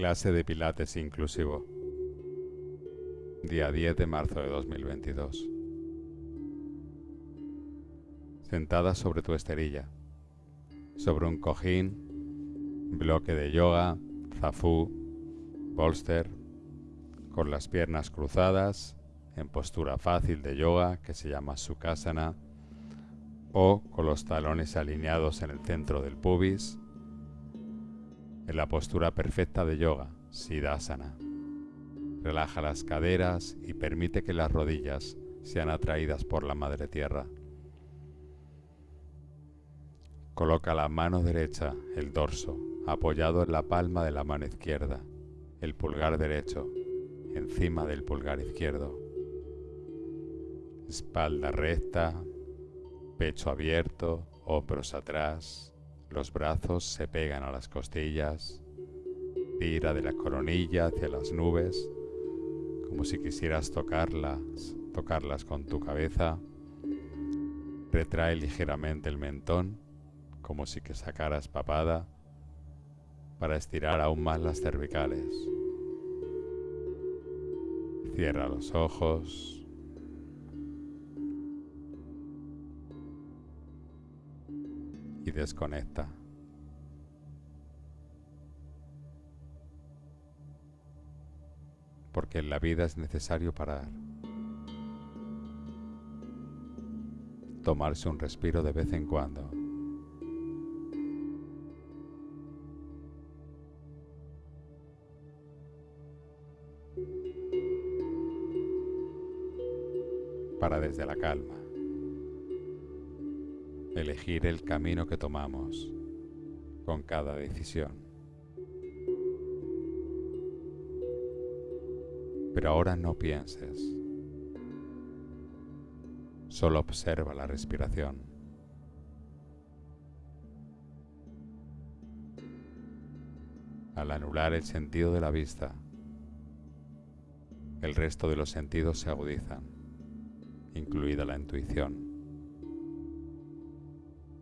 Clase de Pilates inclusivo. Día 10 de marzo de 2022. Sentada sobre tu esterilla, sobre un cojín, bloque de yoga, zafú, bolster, con las piernas cruzadas, en postura fácil de yoga que se llama Sukhasana, o con los talones alineados en el centro del pubis, en la postura perfecta de yoga, Siddhasana. Relaja las caderas y permite que las rodillas sean atraídas por la madre tierra. Coloca la mano derecha, el dorso, apoyado en la palma de la mano izquierda, el pulgar derecho, encima del pulgar izquierdo. Espalda recta, pecho abierto, hombros atrás, los brazos se pegan a las costillas. Tira de la coronilla hacia las nubes, como si quisieras tocarlas, tocarlas con tu cabeza. Retrae ligeramente el mentón, como si que sacaras papada, para estirar aún más las cervicales. Cierra los ojos. Y desconecta. Porque en la vida es necesario parar. Tomarse un respiro de vez en cuando. Para desde la calma elegir el camino que tomamos con cada decisión. Pero ahora no pienses, solo observa la respiración. Al anular el sentido de la vista, el resto de los sentidos se agudizan, incluida la intuición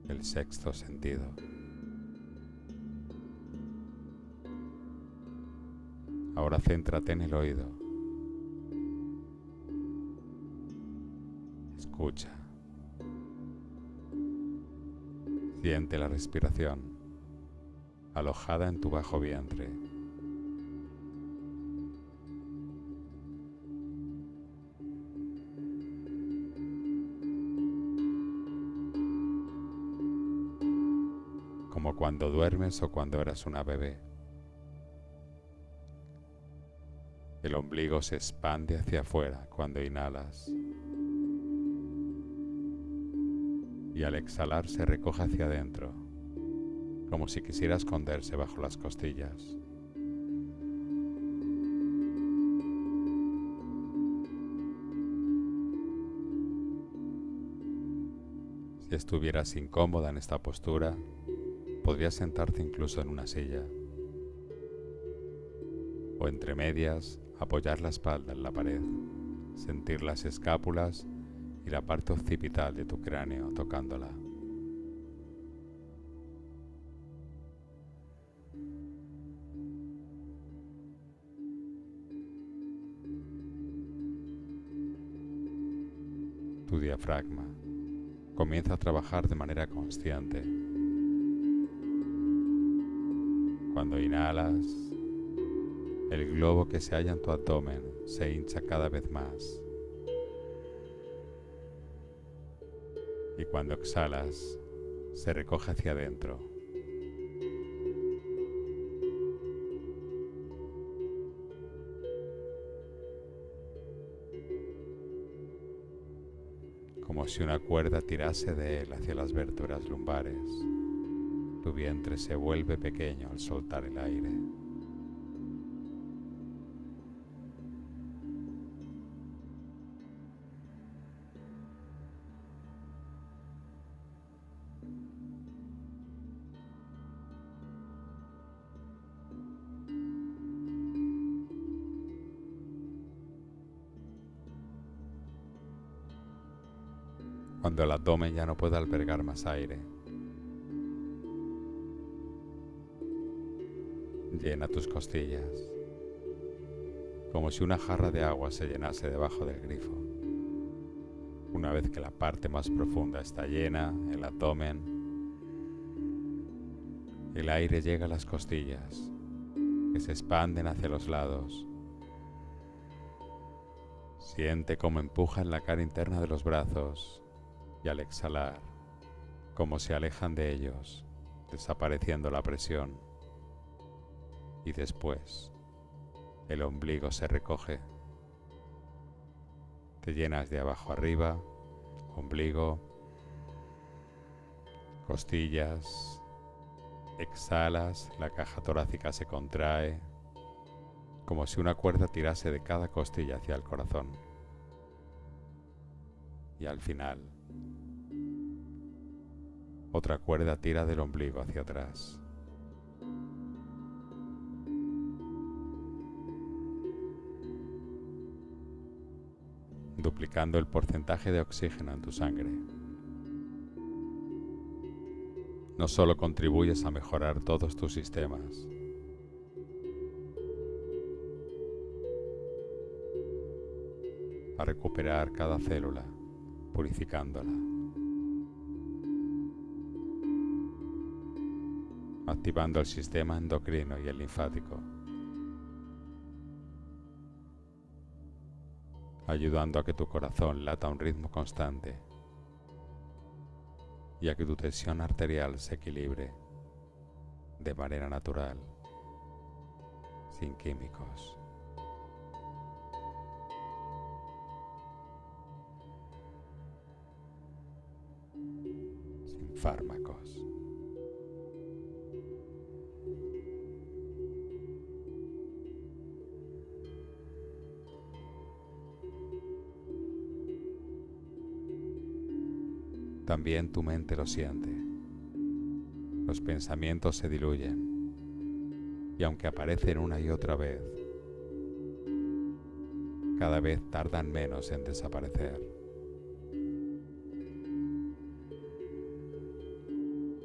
el sexto sentido. Ahora céntrate en el oído. Escucha. Siente la respiración alojada en tu bajo vientre. Cuando duermes o cuando eras una bebé. El ombligo se expande hacia afuera cuando inhalas y al exhalar se recoge hacia adentro, como si quisiera esconderse bajo las costillas. Si estuvieras incómoda en esta postura, Podrías sentarte incluso en una silla o entre medias apoyar la espalda en la pared, sentir las escápulas y la parte occipital de tu cráneo tocándola. Tu diafragma comienza a trabajar de manera consciente Cuando inhalas, el globo que se halla en tu abdomen se hincha cada vez más. Y cuando exhalas, se recoge hacia adentro. Como si una cuerda tirase de él hacia las vértebras lumbares tu vientre se vuelve pequeño al soltar el aire. Cuando el abdomen ya no puede albergar más aire, Llena tus costillas, como si una jarra de agua se llenase debajo del grifo. Una vez que la parte más profunda está llena, el abdomen, el aire llega a las costillas, que se expanden hacia los lados. Siente cómo empujan la cara interna de los brazos y al exhalar, cómo se alejan de ellos, desapareciendo la presión. Y después, el ombligo se recoge te llenas de abajo arriba, ombligo, costillas, exhalas, la caja torácica se contrae, como si una cuerda tirase de cada costilla hacia el corazón. Y al final, otra cuerda tira del ombligo hacia atrás. Duplicando el porcentaje de oxígeno en tu sangre. No solo contribuyes a mejorar todos tus sistemas, a recuperar cada célula, purificándola, activando el sistema endocrino y el linfático. Ayudando a que tu corazón lata a un ritmo constante y a que tu tensión arterial se equilibre de manera natural, sin químicos. sin fármacos. También tu mente lo siente. Los pensamientos se diluyen y aunque aparecen una y otra vez, cada vez tardan menos en desaparecer.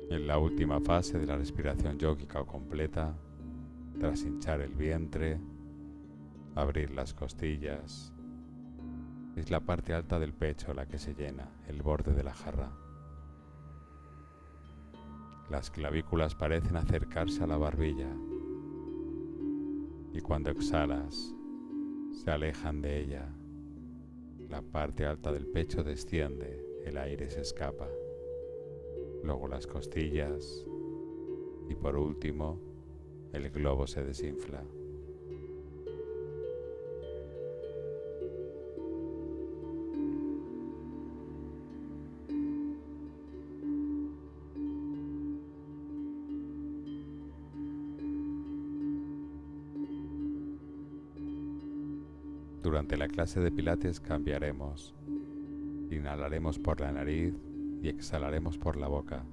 En la última fase de la respiración yógica completa, tras hinchar el vientre, abrir las costillas, es la parte alta del pecho la que se llena, el borde de la jarra. Las clavículas parecen acercarse a la barbilla y cuando exhalas se alejan de ella. La parte alta del pecho desciende, el aire se escapa. Luego las costillas y por último el globo se desinfla. Durante la clase de pilates cambiaremos. Inhalaremos por la nariz y exhalaremos por la boca.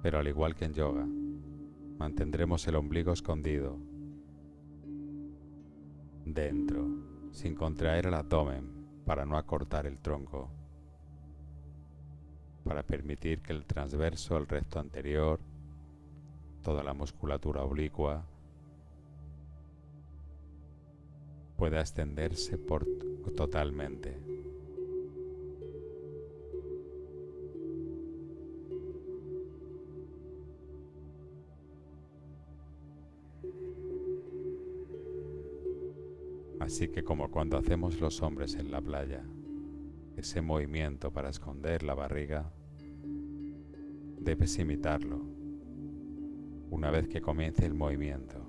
Pero al igual que en yoga, mantendremos el ombligo escondido dentro, sin contraer el abdomen para no acortar el tronco, para permitir que el transverso, el recto anterior, toda la musculatura oblicua, pueda extenderse por totalmente. Así que como cuando hacemos los hombres en la playa, ese movimiento para esconder la barriga, debes imitarlo una vez que comience el movimiento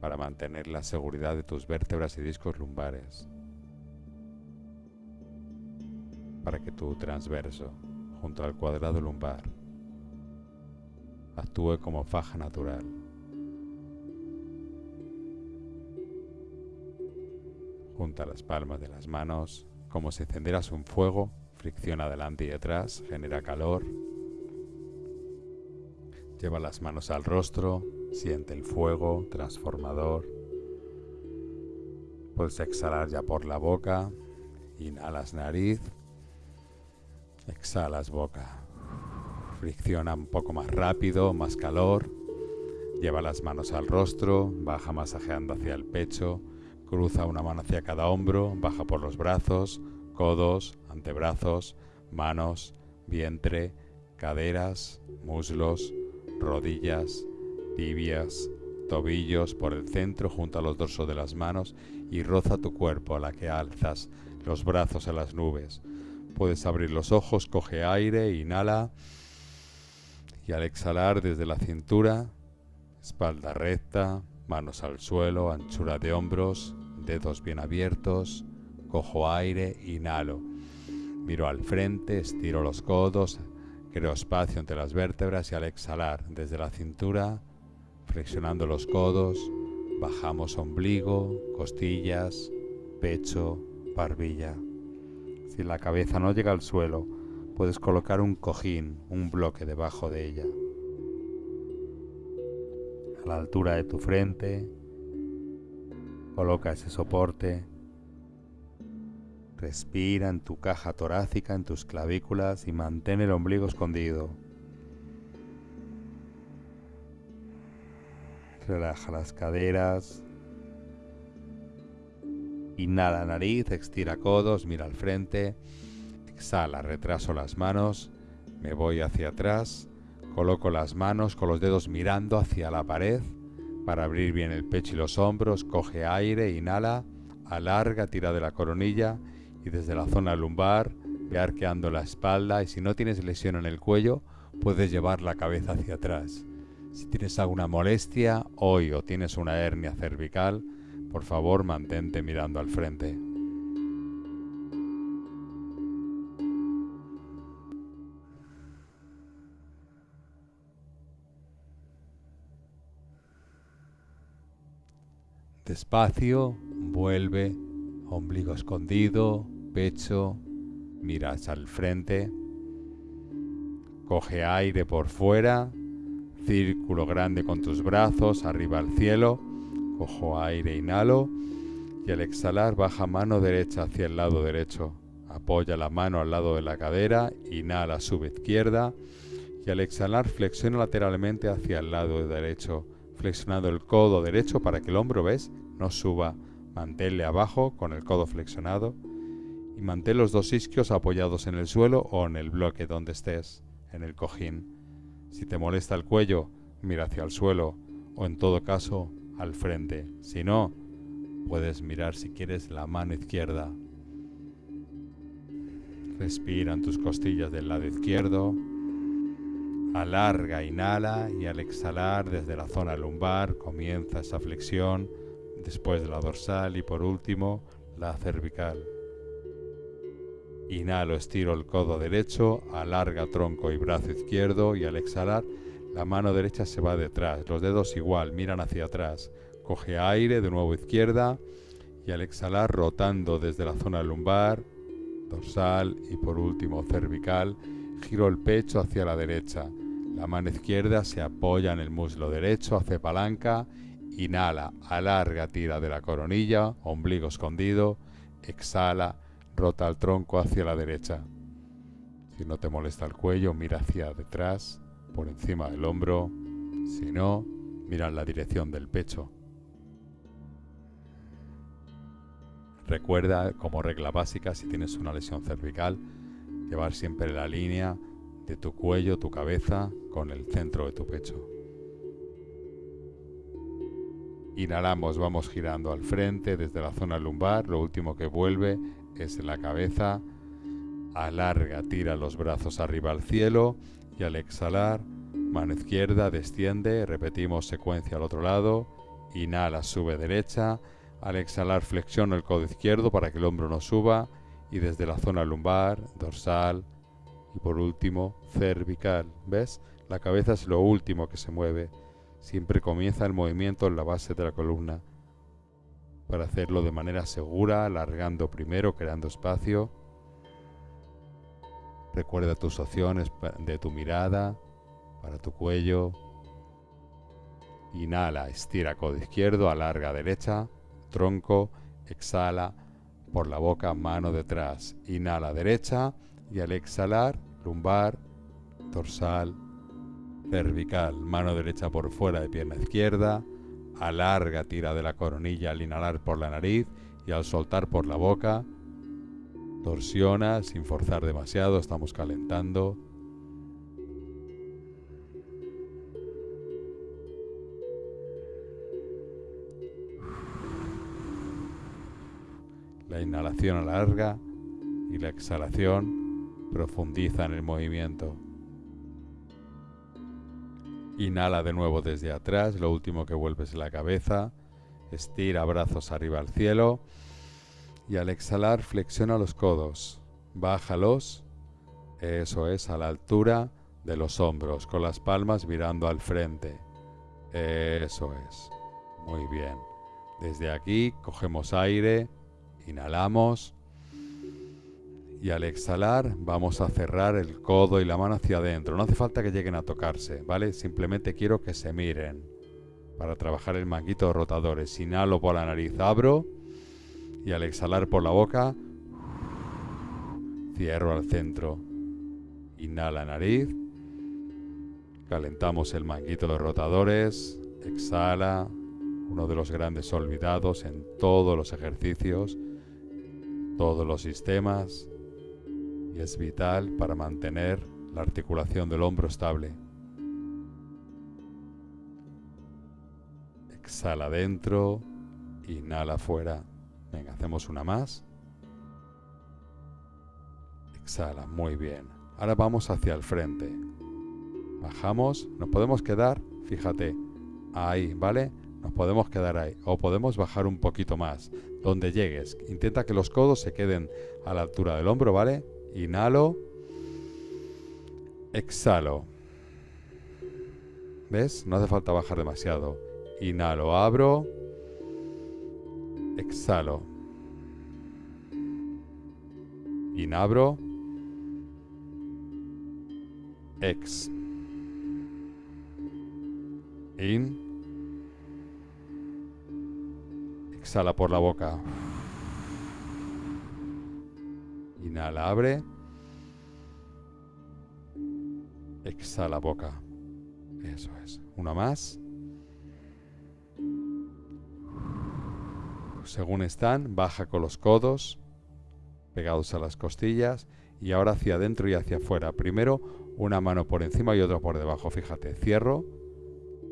para mantener la seguridad de tus vértebras y discos lumbares, para que tu transverso, junto al cuadrado lumbar, actúe como faja natural. Junta las palmas de las manos como si encendieras un fuego, fricciona adelante y detrás, genera calor. Lleva las manos al rostro, Siente el fuego transformador. Puedes exhalar ya por la boca Inhalas nariz. Exhalas boca. Fricciona un poco más rápido, más calor. Lleva las manos al rostro, baja masajeando hacia el pecho, cruza una mano hacia cada hombro, baja por los brazos, codos, antebrazos, manos, vientre, caderas, muslos, rodillas, tibias, tobillos por el centro junto a los dorsos de las manos y roza tu cuerpo a la que alzas los brazos a las nubes. Puedes abrir los ojos, coge aire, inhala y al exhalar desde la cintura, espalda recta, manos al suelo, anchura de hombros, dedos bien abiertos, cojo aire, inhalo. Miro al frente, estiro los codos, creo espacio entre las vértebras y al exhalar desde la cintura, flexionando los codos, bajamos ombligo, costillas, pecho, barbilla. Si la cabeza no llega al suelo, puedes colocar un cojín, un bloque debajo de ella. A la altura de tu frente, coloca ese soporte. Respira en tu caja torácica, en tus clavículas y mantén el ombligo escondido. Relaja las caderas. Inhala nariz, estira codos, mira al frente. Exhala, retraso las manos. Me voy hacia atrás. Coloco las manos con los dedos mirando hacia la pared para abrir bien el pecho y los hombros. Coge aire, inhala, alarga, tira de la coronilla y desde la zona lumbar ve arqueando la espalda y si no tienes lesión en el cuello puedes llevar la cabeza hacia atrás. Si tienes alguna molestia hoy o tienes una hernia cervical, por favor mantente mirando al frente. Despacio, vuelve, ombligo escondido, pecho, miras al frente, coge aire por fuera Círculo grande con tus brazos, arriba al cielo. Cojo aire, inhalo. Y al exhalar baja mano derecha hacia el lado derecho. Apoya la mano al lado de la cadera. Inhala, sube izquierda. Y al exhalar flexiona lateralmente hacia el lado derecho. Flexionando el codo derecho para que el hombro, ¿ves? No suba. Manténle abajo con el codo flexionado. Y mantén los dos isquios apoyados en el suelo o en el bloque donde estés, en el cojín. Si te molesta el cuello, mira hacia el suelo o en todo caso al frente. Si no, puedes mirar si quieres la mano izquierda. Respira en tus costillas del lado izquierdo. Alarga, inhala y al exhalar desde la zona lumbar comienza esa flexión, después de la dorsal y por último la cervical. Inhalo, estiro el codo derecho, alarga tronco y brazo izquierdo y al exhalar la mano derecha se va detrás, los dedos igual, miran hacia atrás. Coge aire, de nuevo izquierda y al exhalar rotando desde la zona lumbar, dorsal y por último cervical, giro el pecho hacia la derecha. La mano izquierda se apoya en el muslo derecho, hace palanca, inhala, alarga, tira de la coronilla, ombligo escondido, exhala, Rota el tronco hacia la derecha. Si no te molesta el cuello, mira hacia detrás, por encima del hombro. Si no, mira en la dirección del pecho. Recuerda, como regla básica, si tienes una lesión cervical, llevar siempre la línea de tu cuello, tu cabeza, con el centro de tu pecho. Inhalamos, vamos girando al frente desde la zona lumbar, lo último que vuelve es la cabeza, alarga, tira los brazos arriba al cielo y al exhalar, mano izquierda desciende, repetimos secuencia al otro lado, inhala, sube derecha, al exhalar flexiona el codo izquierdo para que el hombro no suba y desde la zona lumbar, dorsal y por último cervical, ¿ves? La cabeza es lo último que se mueve, siempre comienza el movimiento en la base de la columna para hacerlo de manera segura, alargando primero, creando espacio. Recuerda tus opciones de tu mirada, para tu cuello. Inhala, estira codo izquierdo, alarga derecha, tronco, exhala, por la boca, mano detrás. Inhala derecha y al exhalar, lumbar, dorsal, cervical, mano derecha por fuera de pierna izquierda, alarga, tira de la coronilla al inhalar por la nariz y al soltar por la boca, torsiona sin forzar demasiado, estamos calentando. La inhalación alarga y la exhalación profundiza en el movimiento. Inhala de nuevo desde atrás, lo último que vuelves es la cabeza. Estira brazos arriba al cielo. Y al exhalar flexiona los codos. Bájalos. Eso es, a la altura de los hombros, con las palmas mirando al frente. Eso es. Muy bien. Desde aquí cogemos aire, inhalamos y al exhalar vamos a cerrar el codo y la mano hacia adentro. No hace falta que lleguen a tocarse, ¿vale? Simplemente quiero que se miren para trabajar el manguito de rotadores. Inhalo por la nariz, abro y al exhalar por la boca cierro al centro. Inhala nariz. Calentamos el manguito de rotadores. Exhala. Uno de los grandes olvidados en todos los ejercicios, todos los sistemas y es vital para mantener la articulación del hombro estable. Exhala adentro, inhala afuera. Venga, hacemos una más. Exhala, muy bien. Ahora vamos hacia el frente. Bajamos, nos podemos quedar, fíjate, ahí, ¿vale? Nos podemos quedar ahí. O podemos bajar un poquito más, donde llegues. Intenta que los codos se queden a la altura del hombro, ¿vale? Inhalo. Exhalo. ¿Ves? No hace falta bajar demasiado. Inhalo, abro. Exhalo. Inabro. Ex. In. Exhala por la boca. Inhala, abre. Exhala boca. Eso es. Una más. Según están, baja con los codos pegados a las costillas y ahora hacia adentro y hacia afuera. Primero una mano por encima y otra por debajo. Fíjate, cierro,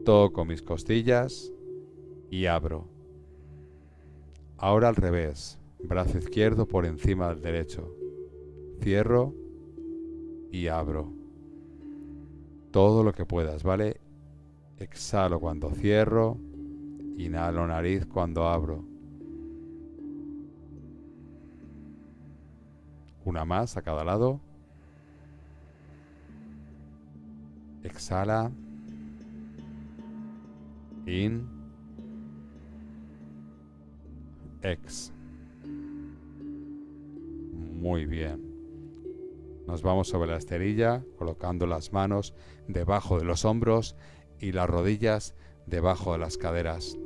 toco mis costillas y abro. Ahora al revés, brazo izquierdo por encima del derecho cierro y abro. Todo lo que puedas, ¿vale? Exhalo cuando cierro, inhalo nariz cuando abro. Una más a cada lado. Exhala. In. Ex. Muy bien. Nos vamos sobre la esterilla, colocando las manos debajo de los hombros y las rodillas debajo de las caderas.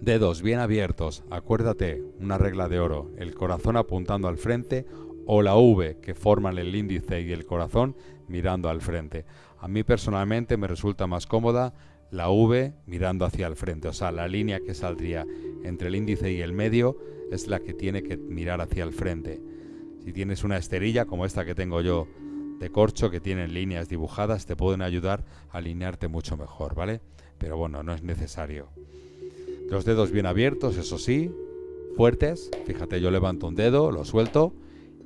Dedos bien abiertos, acuérdate, una regla de oro, el corazón apuntando al frente o la V que forman el índice y el corazón mirando al frente. A mí personalmente me resulta más cómoda la V mirando hacia el frente, o sea, la línea que saldría entre el índice y el medio es la que tiene que mirar hacia el frente. Si tienes una esterilla como esta que tengo yo de corcho, que tienen líneas dibujadas, te pueden ayudar a alinearte mucho mejor, ¿vale? Pero bueno, no es necesario. Los dedos bien abiertos, eso sí, fuertes. Fíjate, yo levanto un dedo, lo suelto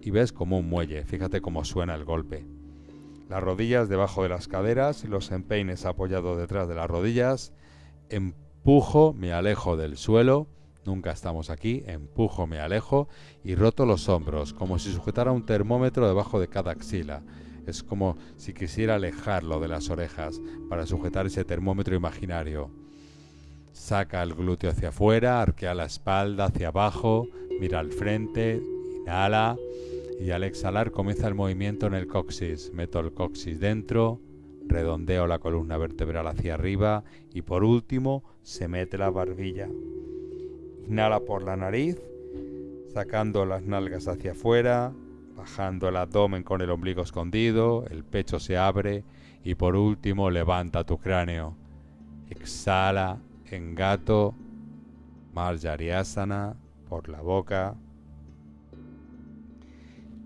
y ves como un muelle. Fíjate cómo suena el golpe. Las rodillas debajo de las caderas y los empeines apoyados detrás de las rodillas. Empujo, me alejo del suelo Nunca estamos aquí, empujo, me alejo y roto los hombros, como si sujetara un termómetro debajo de cada axila. Es como si quisiera alejarlo de las orejas para sujetar ese termómetro imaginario. Saca el glúteo hacia afuera, arquea la espalda hacia abajo, mira al frente, inhala y al exhalar comienza el movimiento en el coxis. Meto el coxis dentro, redondeo la columna vertebral hacia arriba y por último se mete la barbilla Inhala por la nariz, sacando las nalgas hacia afuera, bajando el abdomen con el ombligo escondido, el pecho se abre y por último levanta tu cráneo. Exhala en gato, Marjariasana por la boca.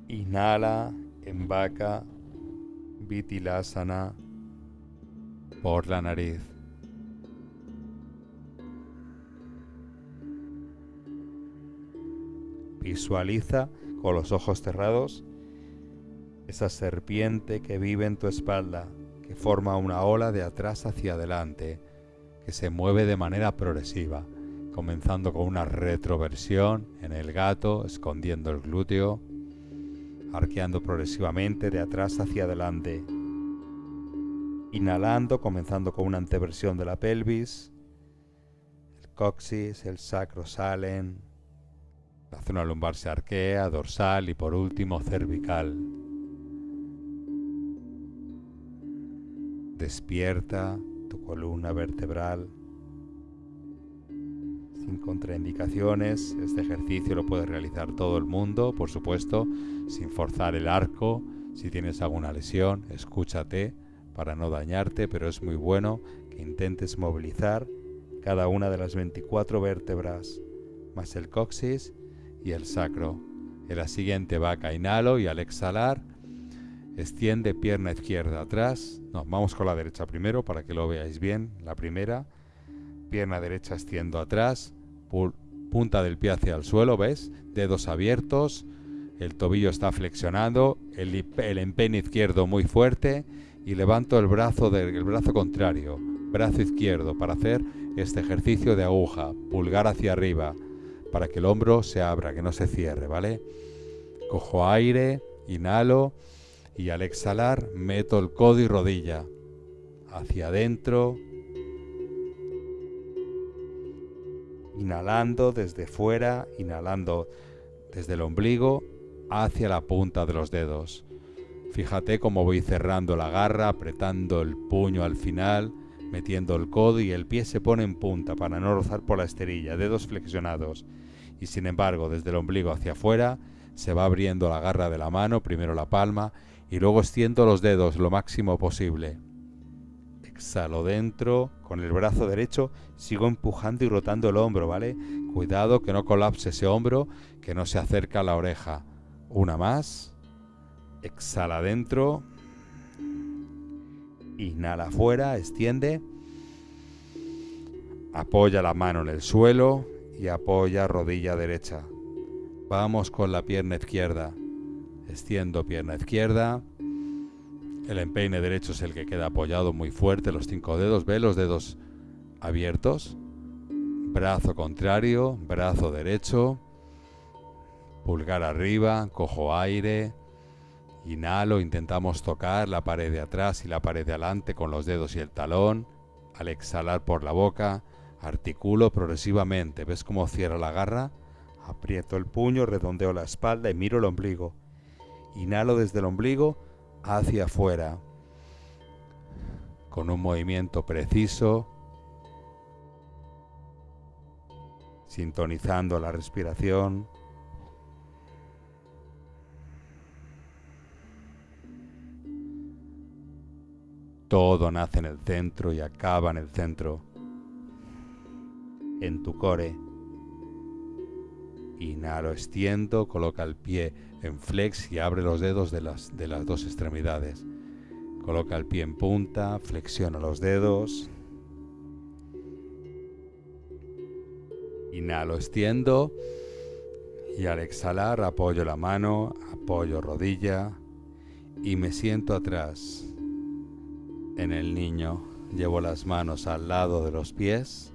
Inhala en vaca, Vitilasana por la nariz. Visualiza con los ojos cerrados esa serpiente que vive en tu espalda, que forma una ola de atrás hacia adelante, que se mueve de manera progresiva, comenzando con una retroversión en el gato, escondiendo el glúteo, arqueando progresivamente de atrás hacia adelante, inhalando, comenzando con una anteversión de la pelvis, el coxis, el sacro salen, la zona lumbar se arquea, dorsal y por último cervical. Despierta tu columna vertebral sin contraindicaciones. Este ejercicio lo puede realizar todo el mundo, por supuesto, sin forzar el arco. Si tienes alguna lesión, escúchate para no dañarte, pero es muy bueno que intentes movilizar cada una de las 24 vértebras, más el coxis y el sacro. En la siguiente vaca inhalo y al exhalar extiende pierna izquierda atrás. No, vamos con la derecha primero para que lo veáis bien. La primera, pierna derecha extiendo atrás, punta del pie hacia el suelo, ¿ves? Dedos abiertos, el tobillo está flexionado, el, el empeine izquierdo muy fuerte y levanto el brazo del brazo contrario, brazo izquierdo para hacer este ejercicio de aguja, pulgar hacia arriba, para que el hombro se abra, que no se cierre, ¿vale? Cojo aire, inhalo y al exhalar meto el codo y rodilla hacia adentro. Inhalando desde fuera, inhalando desde el ombligo hacia la punta de los dedos. Fíjate cómo voy cerrando la garra, apretando el puño al final, metiendo el codo y el pie se pone en punta para no rozar por la esterilla, dedos flexionados y sin embargo desde el ombligo hacia afuera se va abriendo la garra de la mano, primero la palma y luego extiendo los dedos lo máximo posible. Exhalo dentro, con el brazo derecho sigo empujando y rotando el hombro, ¿vale? Cuidado que no colapse ese hombro, que no se acerca a la oreja. Una más. Exhala dentro. Inhala afuera, extiende. Apoya la mano en el suelo y apoya rodilla derecha. Vamos con la pierna izquierda. Extiendo pierna izquierda. El empeine derecho es el que queda apoyado muy fuerte, los cinco dedos. Ve los dedos abiertos. Brazo contrario, brazo derecho. Pulgar arriba, cojo aire. Inhalo, intentamos tocar la pared de atrás y la pared de adelante con los dedos y el talón. Al exhalar por la boca, Articulo progresivamente. ¿Ves cómo cierra la garra? Aprieto el puño, redondeo la espalda y miro el ombligo. Inhalo desde el ombligo hacia afuera. Con un movimiento preciso. Sintonizando la respiración. Todo nace en el centro y acaba en el centro en tu core. Inhalo, extiendo, coloca el pie en flex y abre los dedos de las, de las dos extremidades. Coloca el pie en punta, flexiona los dedos. Inhalo, extiendo y al exhalar apoyo la mano, apoyo rodilla y me siento atrás en el niño. Llevo las manos al lado de los pies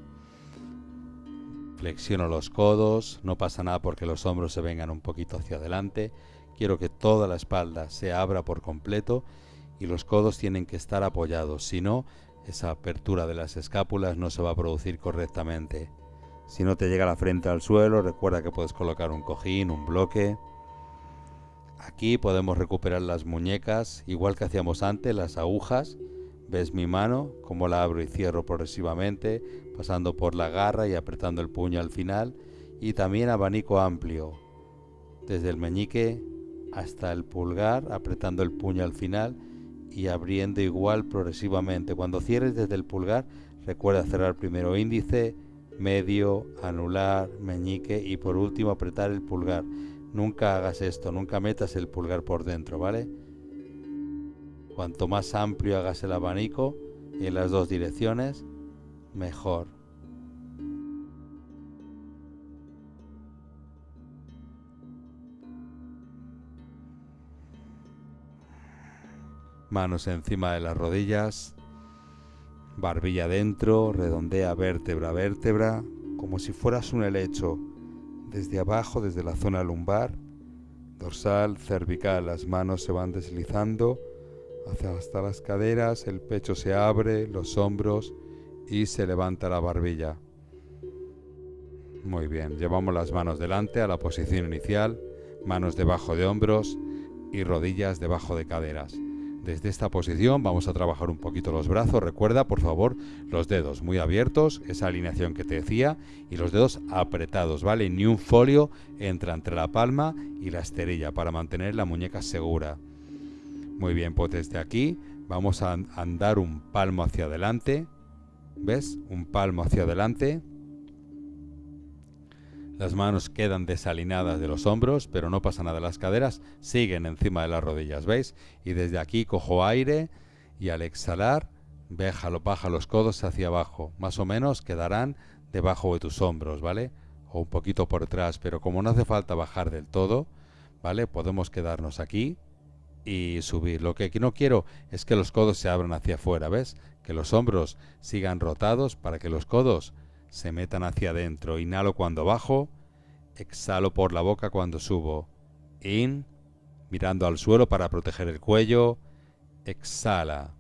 Flexiono los codos, no pasa nada porque los hombros se vengan un poquito hacia adelante. Quiero que toda la espalda se abra por completo y los codos tienen que estar apoyados, si no, esa apertura de las escápulas no se va a producir correctamente. Si no te llega la frente al suelo, recuerda que puedes colocar un cojín, un bloque. Aquí podemos recuperar las muñecas, igual que hacíamos antes, las agujas Ves mi mano, como la abro y cierro progresivamente, pasando por la garra y apretando el puño al final. y también abanico amplio, desde el meñique hasta el pulgar, apretando el puño al final y abriendo igual progresivamente. Cuando cierres desde el pulgar, recuerda cerrar primero índice, medio, anular, meñique y por último apretar el pulgar. Nunca hagas esto, nunca metas el pulgar por dentro, ¿vale? Cuanto más amplio hagas el abanico en las dos direcciones, mejor. Manos encima de las rodillas, barbilla dentro, redondea vértebra a vértebra, como si fueras un helecho, desde abajo, desde la zona lumbar, dorsal, cervical, las manos se van deslizando hacia hasta las caderas, el pecho se abre, los hombros y se levanta la barbilla. Muy bien, llevamos las manos delante a la posición inicial, manos debajo de hombros y rodillas debajo de caderas. Desde esta posición vamos a trabajar un poquito los brazos. Recuerda, por favor, los dedos muy abiertos, esa alineación que te decía, y los dedos apretados, ¿vale? Ni un folio entra entre la palma y la esterilla para mantener la muñeca segura. Muy bien, pues desde aquí vamos a andar un palmo hacia adelante. ¿Ves? Un palmo hacia adelante. Las manos quedan desalineadas de los hombros, pero no pasa nada. Las caderas siguen encima de las rodillas, ¿veis? Y desde aquí cojo aire y al exhalar, béjalo, baja los codos hacia abajo. Más o menos quedarán debajo de tus hombros, ¿vale? O un poquito por detrás, pero como no hace falta bajar del todo, ¿vale? Podemos quedarnos aquí y subir. Lo que no quiero es que los codos se abran hacia afuera, ¿ves? Que los hombros sigan rotados para que los codos se metan hacia adentro. Inhalo cuando bajo, exhalo por la boca cuando subo. In, mirando al suelo para proteger el cuello. Exhala.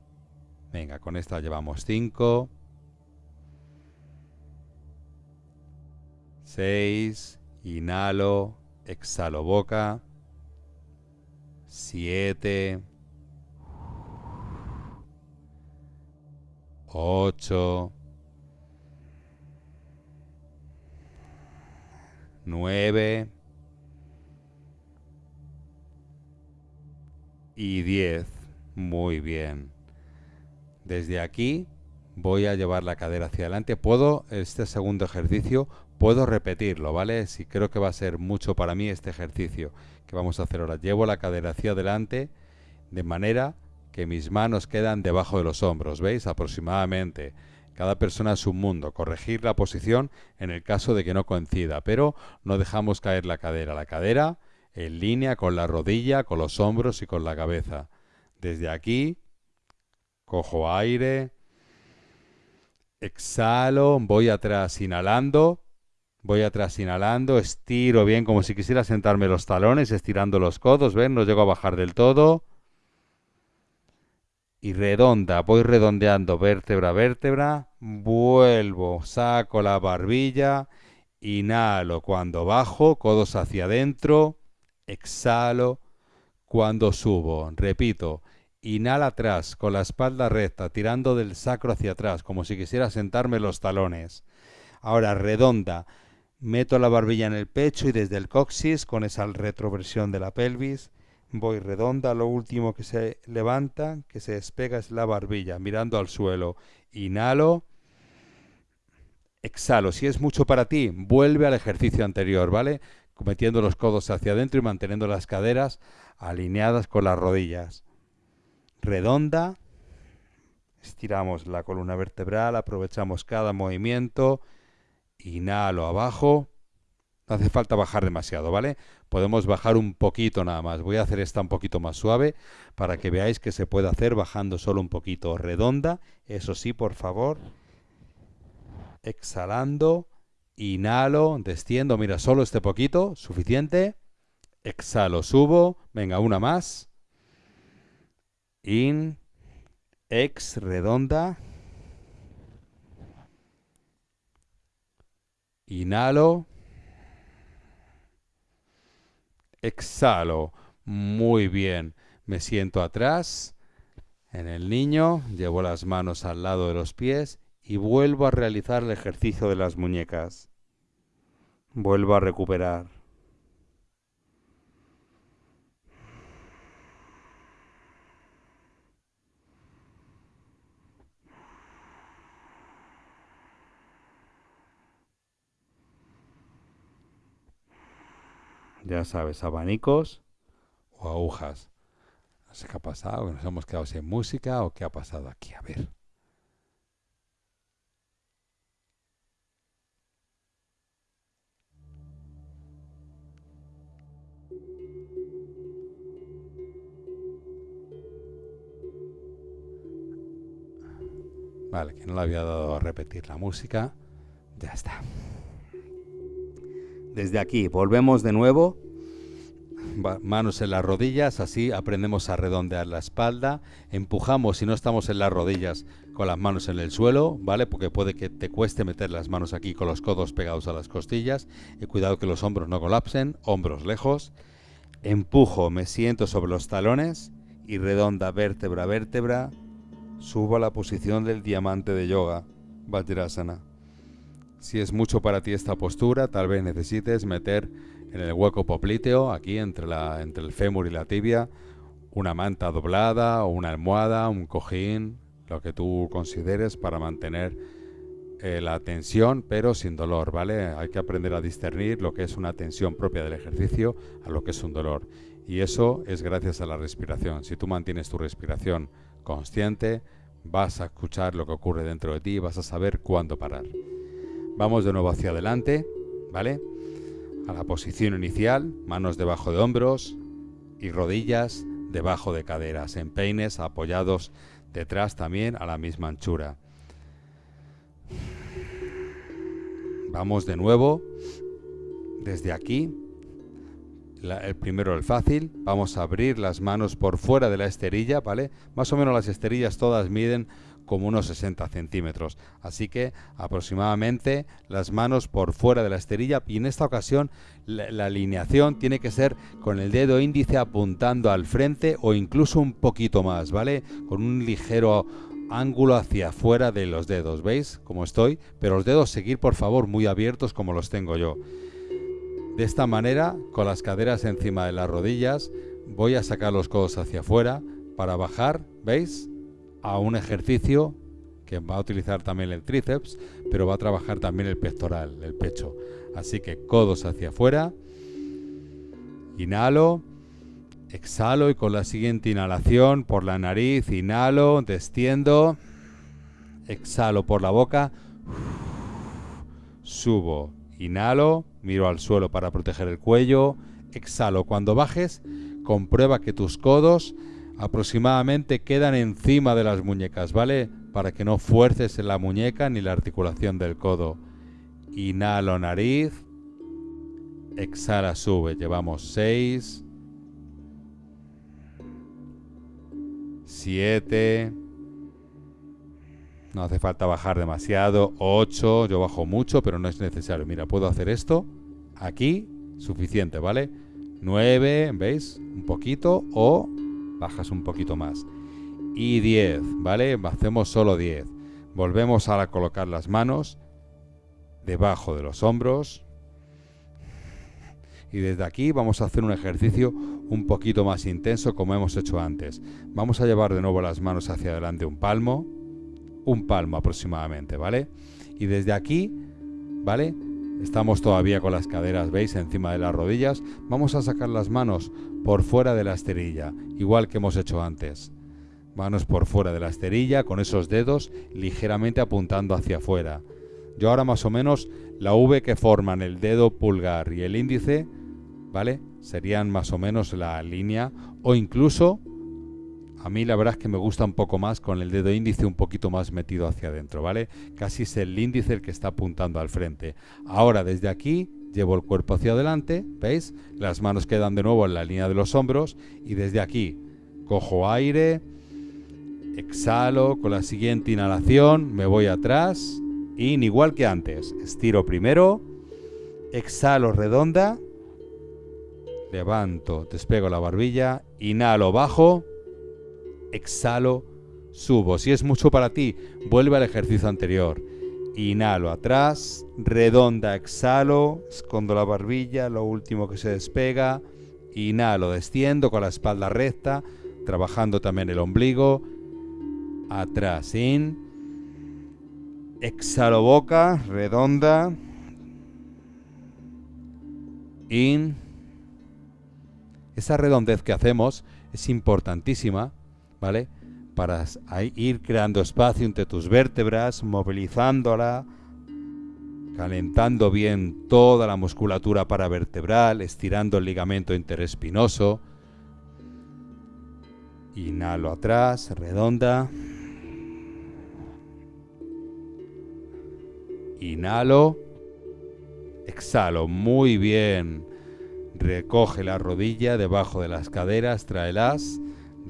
Venga, con esta llevamos 5. 6. Inhalo, exhalo boca. 7. 8. 9 y 10. Muy bien. Desde aquí voy a llevar la cadera hacia adelante. Puedo, este segundo ejercicio, puedo repetirlo, ¿vale? Si creo que va a ser mucho para mí este ejercicio que vamos a hacer ahora. Llevo la cadera hacia adelante de manera que mis manos quedan debajo de los hombros, ¿veis? Aproximadamente. Cada persona es un mundo. Corregir la posición en el caso de que no coincida, pero no dejamos caer la cadera. La cadera en línea con la rodilla, con los hombros y con la cabeza. Desde aquí, cojo aire, exhalo, voy atrás inhalando, voy atrás inhalando, estiro bien como si quisiera sentarme los talones, estirando los codos, ¿ven? No llego a bajar del todo y redonda, voy redondeando vértebra a vértebra, vuelvo, saco la barbilla, inhalo. Cuando bajo, codos hacia adentro, exhalo. Cuando subo, repito, inhala atrás con la espalda recta, tirando del sacro hacia atrás, como si quisiera sentarme los talones. Ahora redonda, meto la barbilla en el pecho y desde el coxis, con esa retroversión de la pelvis, voy redonda, lo último que se levanta, que se despega es la barbilla, mirando al suelo. Inhalo, exhalo. Si es mucho para ti, vuelve al ejercicio anterior, ¿vale? Metiendo los codos hacia adentro y manteniendo las caderas alineadas con las rodillas. Redonda, estiramos la columna vertebral, aprovechamos cada movimiento. Inhalo abajo, no hace falta bajar demasiado, ¿vale? Podemos bajar un poquito nada más. Voy a hacer esta un poquito más suave para que veáis que se puede hacer bajando solo un poquito. Redonda, eso sí, por favor. Exhalando, inhalo, desciendo, mira, solo este poquito, suficiente. Exhalo, subo, venga, una más. In, ex, redonda. Inhalo. Exhalo. Muy bien. Me siento atrás en el niño, llevo las manos al lado de los pies y vuelvo a realizar el ejercicio de las muñecas. Vuelvo a recuperar. Ya sabes, abanicos o agujas. No sé qué ha pasado, nos hemos quedado sin música o qué ha pasado aquí. A ver. Vale, que no le había dado a repetir la música. Ya está. Desde aquí, volvemos de nuevo. Manos en las rodillas, así aprendemos a redondear la espalda. Empujamos si no estamos en las rodillas con las manos en el suelo, ¿vale? Porque puede que te cueste meter las manos aquí con los codos pegados a las costillas. Y cuidado que los hombros no colapsen, hombros lejos. Empujo, me siento sobre los talones y redonda vértebra a vértebra Subo a la posición del diamante de yoga, Vajrasana. Si es mucho para ti esta postura, tal vez necesites meter en el hueco popliteo, aquí entre, la, entre el fémur y la tibia, una manta doblada o una almohada, un cojín, lo que tú consideres para mantener eh, la tensión, pero sin dolor, ¿vale? Hay que aprender a discernir lo que es una tensión propia del ejercicio a lo que es un dolor. Y eso es gracias a la respiración. Si tú mantienes tu respiración consciente, vas a escuchar lo que ocurre dentro de ti y vas a saber cuándo parar. Vamos de nuevo hacia adelante, ¿vale? A la posición inicial, manos debajo de hombros y rodillas debajo de caderas, en peines apoyados detrás también a la misma anchura. Vamos de nuevo desde aquí el primero el fácil, vamos a abrir las manos por fuera de la esterilla, ¿vale? Más o menos las esterillas todas miden como unos 60 centímetros, así que aproximadamente las manos por fuera de la esterilla y en esta ocasión la, alineación tiene que ser con el dedo índice apuntando al frente o incluso un poquito más, ¿vale? Con un ligero ángulo hacia afuera de los dedos, ¿veis? Como estoy, pero los dedos seguir por favor muy abiertos como los tengo yo. De esta manera, con las caderas encima de las rodillas, voy a sacar los codos hacia afuera para bajar, ¿veis? A un ejercicio que va a utilizar también el tríceps, pero va a trabajar también el pectoral, el pecho. Así que codos hacia afuera, inhalo, exhalo y con la siguiente inhalación por la nariz, inhalo, desciendo, exhalo por la boca, subo, inhalo, Miro al suelo para proteger el cuello. Exhalo. Cuando bajes, comprueba que tus codos aproximadamente quedan encima de las muñecas, ¿vale? Para que no fuerces en la muñeca ni la articulación del codo. Inhalo nariz. Exhala, sube. Llevamos 6. 7. No hace falta bajar demasiado. 8. Yo bajo mucho, pero no es necesario. Mira, puedo hacer esto Aquí, suficiente, ¿vale? 9, ¿veis? Un poquito o bajas un poquito más. Y 10, ¿vale? Hacemos solo 10. Volvemos a colocar las manos debajo de los hombros. Y desde aquí vamos a hacer un ejercicio un poquito más intenso como hemos hecho antes. Vamos a llevar de nuevo las manos hacia adelante un palmo, un palmo aproximadamente, ¿vale? Y desde aquí, ¿vale? Estamos todavía con las caderas, ¿veis? Encima de las rodillas. Vamos a sacar las manos por fuera de la esterilla, igual que hemos hecho antes. Manos por fuera de la esterilla, con esos dedos ligeramente apuntando hacia afuera. Yo ahora más o menos la V que forman el dedo pulgar y el índice, ¿vale? Serían más o menos la línea o incluso a mí la verdad es que me gusta un poco más con el dedo índice un poquito más metido hacia adentro, ¿vale? Casi es el índice el que está apuntando al frente. Ahora desde aquí llevo el cuerpo hacia adelante, ¿veis? Las manos quedan de nuevo en la línea de los hombros y desde aquí cojo aire, exhalo, con la siguiente inhalación me voy atrás y igual que antes, estiro primero, exhalo redonda, levanto, despego la barbilla, inhalo bajo, exhalo, subo. Si es mucho para ti, vuelve al ejercicio anterior. Inhalo atrás, redonda, exhalo, escondo la barbilla, lo último que se despega. Inhalo, desciendo con la espalda recta, trabajando también el ombligo. Atrás, in. Exhalo boca, redonda. In. Esa redondez que hacemos es importantísima, ¿vale? Para ir creando espacio entre tus vértebras, movilizándola, calentando bien toda la musculatura paravertebral, estirando el ligamento interespinoso. Inhalo atrás, redonda. Inhalo. Exhalo, muy bien. Recoge la rodilla debajo de las caderas, tráelas.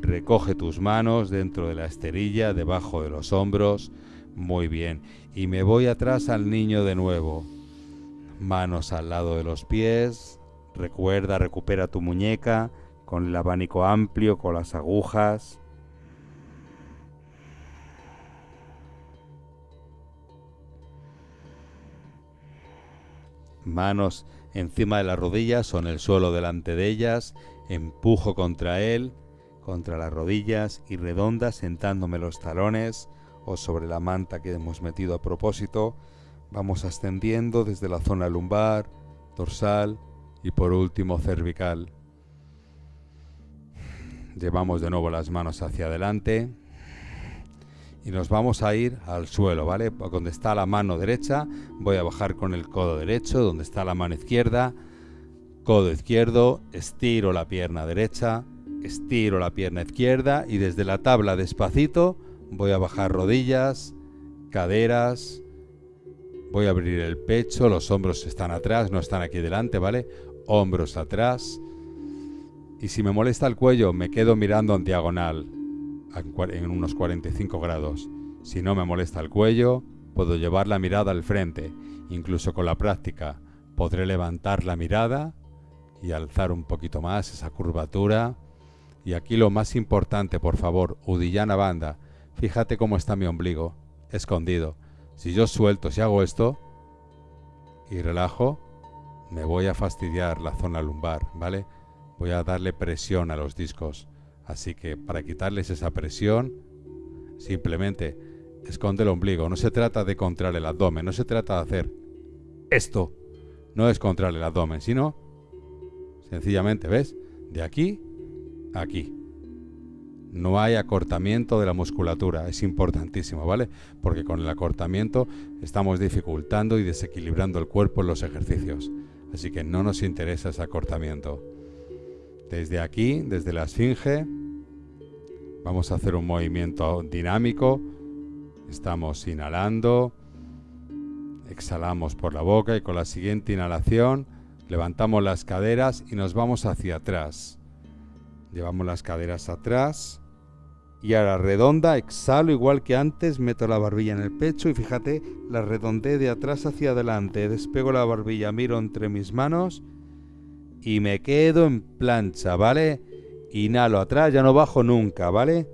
Recoge tus manos dentro de la esterilla, debajo de los hombros. Muy bien. Y me voy atrás al niño de nuevo. Manos al lado de los pies. Recuerda, recupera tu muñeca con el abanico amplio, con las agujas. Manos encima de las rodillas o en el suelo delante de ellas. Empujo contra él, contra las rodillas y redonda sentándome los talones o sobre la manta que hemos metido a propósito. Vamos ascendiendo desde la zona lumbar, dorsal y por último cervical. Llevamos de nuevo las manos hacia adelante y nos vamos a ir al suelo, ¿vale? Donde está la mano derecha, voy a bajar con el codo derecho, donde está la mano izquierda, codo izquierdo, estiro la pierna derecha, estiro la pierna izquierda y desde la tabla despacito voy a bajar rodillas, caderas, voy a abrir el pecho, los hombros están atrás, no están aquí delante, ¿vale? Hombros atrás, y si me molesta el cuello, me quedo mirando en diagonal, en unos 45 grados. Si no me molesta el cuello, puedo llevar la mirada al frente. Incluso con la práctica, podré levantar la mirada y alzar un poquito más esa curvatura. Y aquí lo más importante, por favor, Udillana Banda, fíjate cómo está mi ombligo, escondido. Si yo suelto, si hago esto y relajo, me voy a fastidiar la zona lumbar, ¿vale? voy a darle presión a los discos. Así que para quitarles esa presión, simplemente esconde el ombligo. No se trata de contraer el abdomen, no se trata de hacer esto. No es contraer el abdomen, sino sencillamente, ¿ves? De aquí aquí. No hay acortamiento de la musculatura, es importantísimo, ¿vale? Porque con el acortamiento estamos dificultando y desequilibrando el cuerpo en los ejercicios. Así que no nos interesa ese acortamiento. Desde aquí, desde la esfinge, vamos a hacer un movimiento dinámico. Estamos inhalando, exhalamos por la boca y con la siguiente inhalación levantamos las caderas y nos vamos hacia atrás. Llevamos las caderas atrás y ahora redonda, exhalo igual que antes, meto la barbilla en el pecho y fíjate, la redondeé de atrás hacia adelante, despego la barbilla, miro entre mis manos y me quedo en plancha, ¿vale? Inhalo atrás, ya no bajo nunca, ¿vale?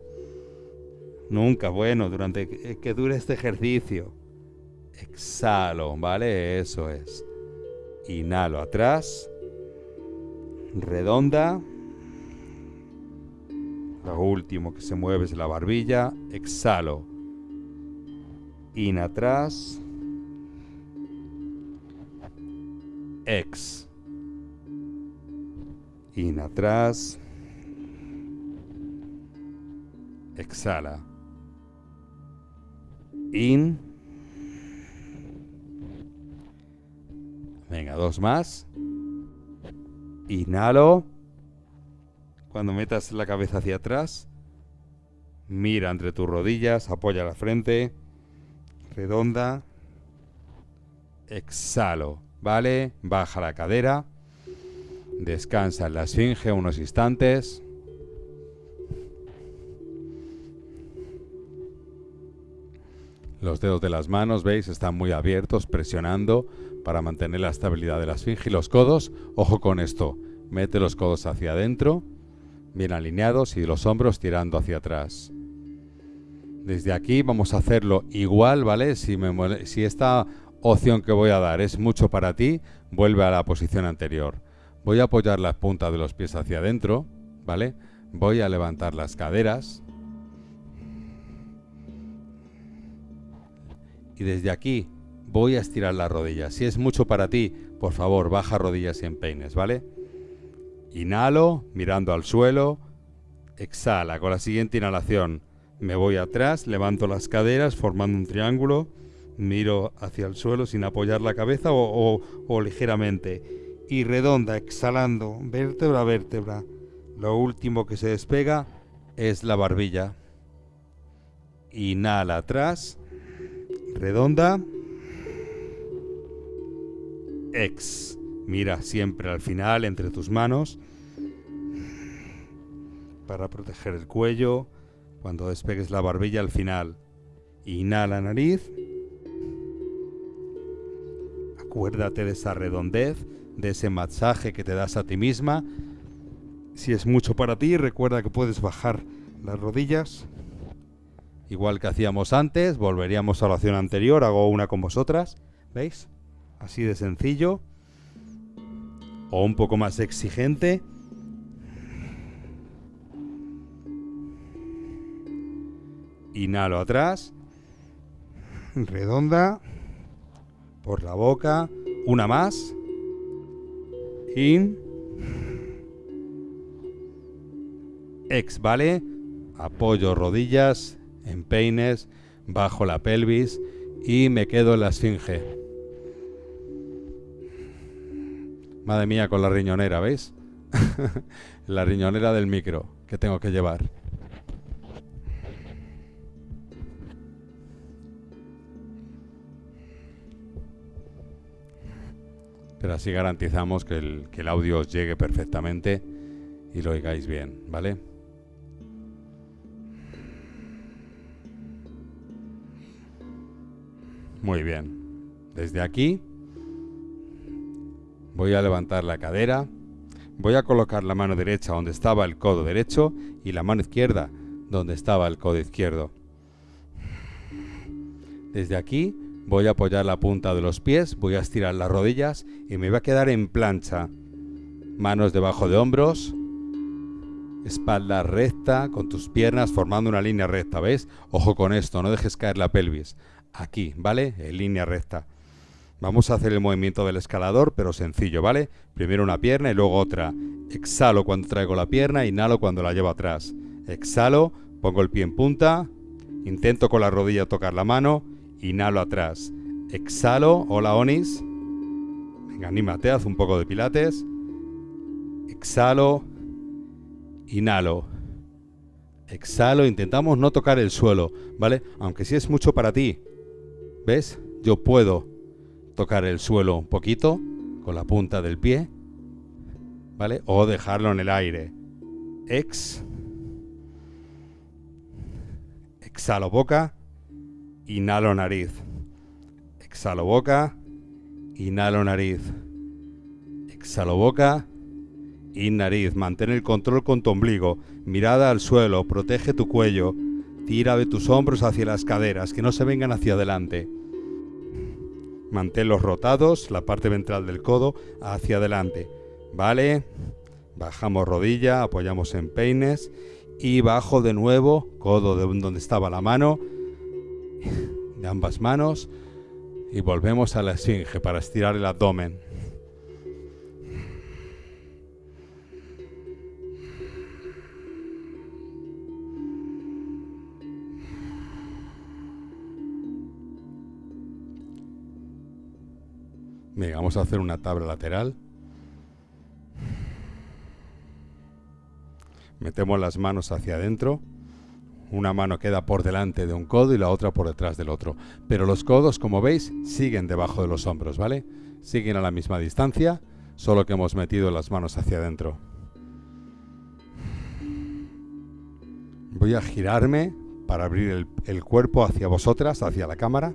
Nunca, bueno, durante que dure este ejercicio. Exhalo, ¿vale? Eso es. Inhalo atrás. Redonda. Lo último que se mueve es la barbilla. Exhalo. In atrás. Ex. In atrás. Exhala. In. Venga, dos más. Inhalo. Cuando metas la cabeza hacia atrás, mira entre tus rodillas, apoya la frente, redonda. Exhalo, ¿vale? Baja la cadera. Descansa en la esfinge unos instantes. Los dedos de las manos, veis, están muy abiertos, presionando para mantener la estabilidad de la esfinge. Y los codos, ojo con esto, mete los codos hacia adentro, bien alineados y los hombros tirando hacia atrás. Desde aquí vamos a hacerlo igual, ¿vale? Si, esta opción que voy a dar es mucho para ti, vuelve a la posición anterior. Voy a apoyar las puntas de los pies hacia adentro, ¿vale? Voy a levantar las caderas. Y desde aquí voy a estirar las rodillas. Si es mucho para ti, por favor, baja rodillas y empeines, ¿vale? Inhalo, mirando al suelo. Exhala, con la siguiente inhalación me voy atrás, levanto las caderas formando un triángulo, miro hacia el suelo sin apoyar la cabeza o, ligeramente. Y redonda, exhalando, vértebra a vértebra. Lo último que se despega es la barbilla. Inhala atrás, redonda. Ex. Mira siempre al final entre tus manos para proteger el cuello, cuando despegues la barbilla al final. Inhala nariz. Acuérdate de esa redondez, de ese masaje que te das a ti misma. Si es mucho para ti, recuerda que puedes bajar las rodillas. Igual que hacíamos antes, volveríamos a la oración anterior, hago una con vosotras. ¿Veis? Así de sencillo. O un poco más exigente. Inhalo atrás. Redonda. Por la boca. Una más. In. Ex, ¿vale? Apoyo rodillas, empeines, bajo la pelvis y me quedo en la esfinge. Madre mía, con la riñonera, ¿veis? la riñonera del micro que tengo que llevar. pero así garantizamos que el, audio os llegue perfectamente y lo oigáis bien, ¿vale? Muy bien. Desde aquí voy a levantar la cadera, voy a colocar la mano derecha donde estaba el codo derecho y la mano izquierda donde estaba el codo izquierdo. Desde aquí Voy a apoyar la punta de los pies, voy a estirar las rodillas y me voy a quedar en plancha. Manos debajo de hombros, espalda recta con tus piernas formando una línea recta, ¿ves? Ojo con esto, no dejes caer la pelvis. Aquí, ¿vale? En línea recta. Vamos a hacer el movimiento del escalador, pero sencillo, ¿vale? Primero una pierna y luego otra. Exhalo cuando traigo la pierna, inhalo cuando la llevo atrás. Exhalo, pongo el pie en punta, intento con la rodilla tocar la mano, Inhalo atrás. Exhalo. Hola, Onis. Venga, anímate, haz un poco de pilates. Exhalo. Inhalo. Exhalo. Intentamos no tocar el suelo, ¿vale? Aunque si es mucho para ti. ¿Ves? Yo puedo tocar el suelo un poquito con la punta del pie, ¿vale? O dejarlo en el aire. Ex. Exhalo boca. Inhalo nariz. Exhalo boca. Inhalo nariz. Exhalo boca. Y nariz. Mantén el control con tu ombligo. Mirada al suelo. Protege tu cuello. Tira de tus hombros hacia las caderas, que no se vengan hacia adelante. Manténlos rotados, la parte ventral del codo hacia adelante. ¿Vale? Bajamos rodilla, apoyamos en peines y bajo de nuevo, codo de donde estaba la mano, de ambas manos y volvemos a la esfinge para estirar el abdomen. Venga, vamos a hacer una tabla lateral. Metemos las manos hacia adentro una mano queda por delante de un codo y la otra por detrás del otro. Pero los codos, como veis, siguen debajo de los hombros, ¿vale? Siguen a la misma distancia, solo que hemos metido las manos hacia adentro. Voy a girarme para abrir el, cuerpo hacia vosotras, hacia la cámara,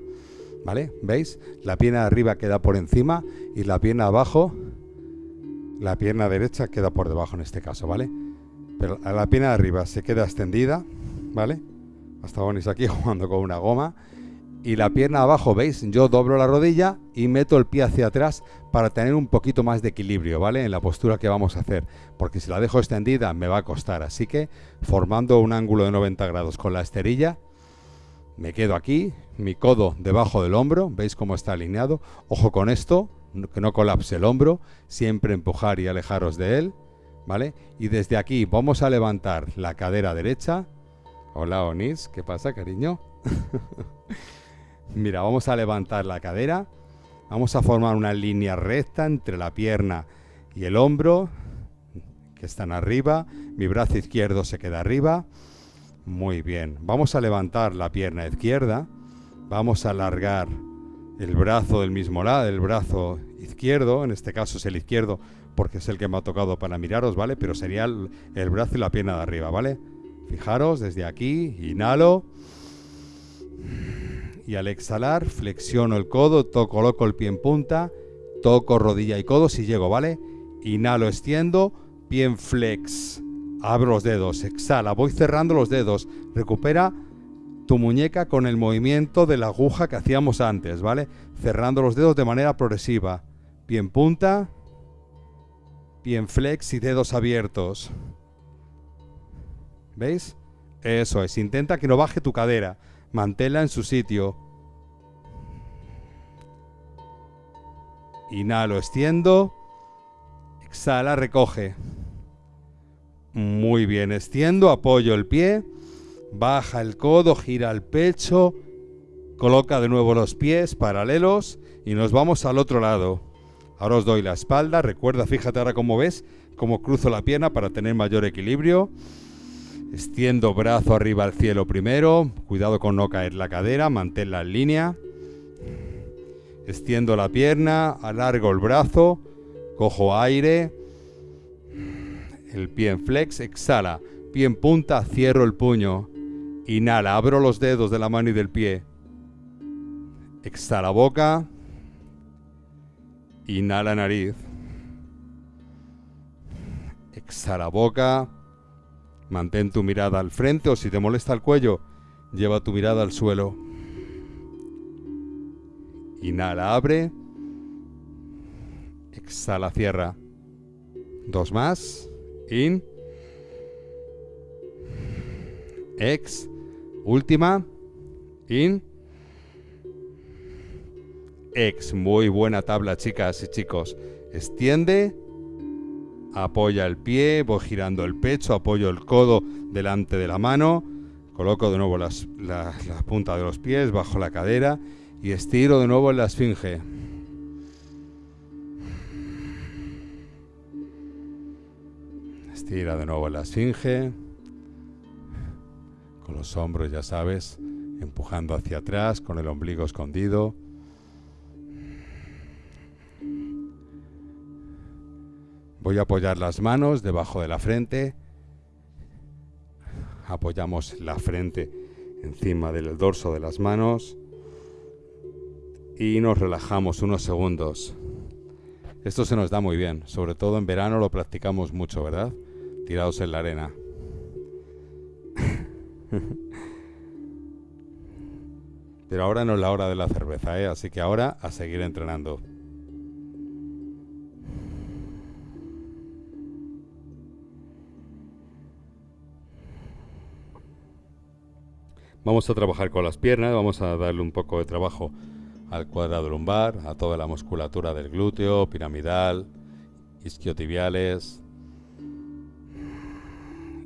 ¿vale? ¿Veis? La pierna de arriba queda por encima y la pierna abajo, la pierna derecha queda por debajo en este caso, ¿vale? Pero la pierna de arriba se queda extendida, ¿vale? Hasta Onis aquí jugando con una goma. Y la pierna abajo, ¿veis? Yo doblo la rodilla y meto el pie hacia atrás para tener un poquito más de equilibrio, ¿vale? En la postura que vamos a hacer. Porque si la dejo extendida me va a costar. Así que formando un ángulo de 90 grados con la esterilla, me quedo aquí, mi codo debajo del hombro, ¿veis cómo está alineado? Ojo con esto, que no colapse el hombro, siempre empujar y alejaros de él, ¿vale? Y desde aquí vamos a levantar la cadera derecha. Hola Onis, ¿qué pasa cariño? Mira, vamos a levantar la cadera, vamos a formar una línea recta entre la pierna y el hombro, que están arriba, mi brazo izquierdo se queda arriba. Muy bien, vamos a levantar la pierna izquierda, vamos a alargar el brazo del mismo lado, el brazo izquierdo, en este caso es el izquierdo porque es el que me ha tocado para miraros, ¿vale? Pero sería el, brazo y la pierna de arriba, ¿vale? Fijaros, desde aquí, inhalo. Y al exhalar, flexiono el codo, toco, coloco el pie en punta, toco rodilla y codo si llego, ¿vale? Inhalo, extiendo, pie en flex. Abro los dedos, exhala, voy cerrando los dedos. Recupera tu muñeca con el movimiento de la aguja que hacíamos antes, ¿vale? Cerrando los dedos de manera progresiva. Pie en punta, pie en flex y dedos abiertos. ¿Veis? Eso es, intenta que no baje tu cadera. Manténla en su sitio. Inhalo, extiendo. Exhala, recoge. Muy bien, extiendo, apoyo el pie. Baja el codo, gira el pecho. Coloca de nuevo los pies paralelos y nos vamos al otro lado. Ahora os doy la espalda. Recuerda, fíjate ahora cómo ves, cómo cruzo la pierna para tener mayor equilibrio. Extiendo brazo arriba al cielo primero. Cuidado con no caer la cadera, manténla en línea. Extiendo la pierna, alargo el brazo, cojo aire. El pie en flex, exhala. Pie en punta, cierro el puño. Inhala, abro los dedos de la mano y del pie. Exhala boca. Inhala nariz. Exhala boca. Mantén tu mirada al frente o si te molesta el cuello, lleva tu mirada al suelo. Inhala, abre. Exhala, cierra. Dos más. In. Ex. Última. In. Ex. Muy buena tabla, chicas y chicos. Extiende apoya el pie, voy girando el pecho, apoyo el codo delante de la mano, coloco de nuevo las, la, punta de los pies bajo la cadera y estiro de nuevo en la esfinge. Estira de nuevo la esfinge, con los hombros, ya sabes, empujando hacia atrás, con el ombligo escondido. Voy a apoyar las manos debajo de la frente. Apoyamos la frente encima del dorso de las manos. Y nos relajamos unos segundos. Esto se nos da muy bien. Sobre todo en verano lo practicamos mucho, ¿verdad? Tirados en la arena. Pero ahora no es la hora de la cerveza, ¿eh? Así que ahora a seguir entrenando. Vamos a trabajar con las piernas, vamos a darle un poco de trabajo al cuadrado lumbar, a toda la musculatura del glúteo, piramidal, isquiotibiales.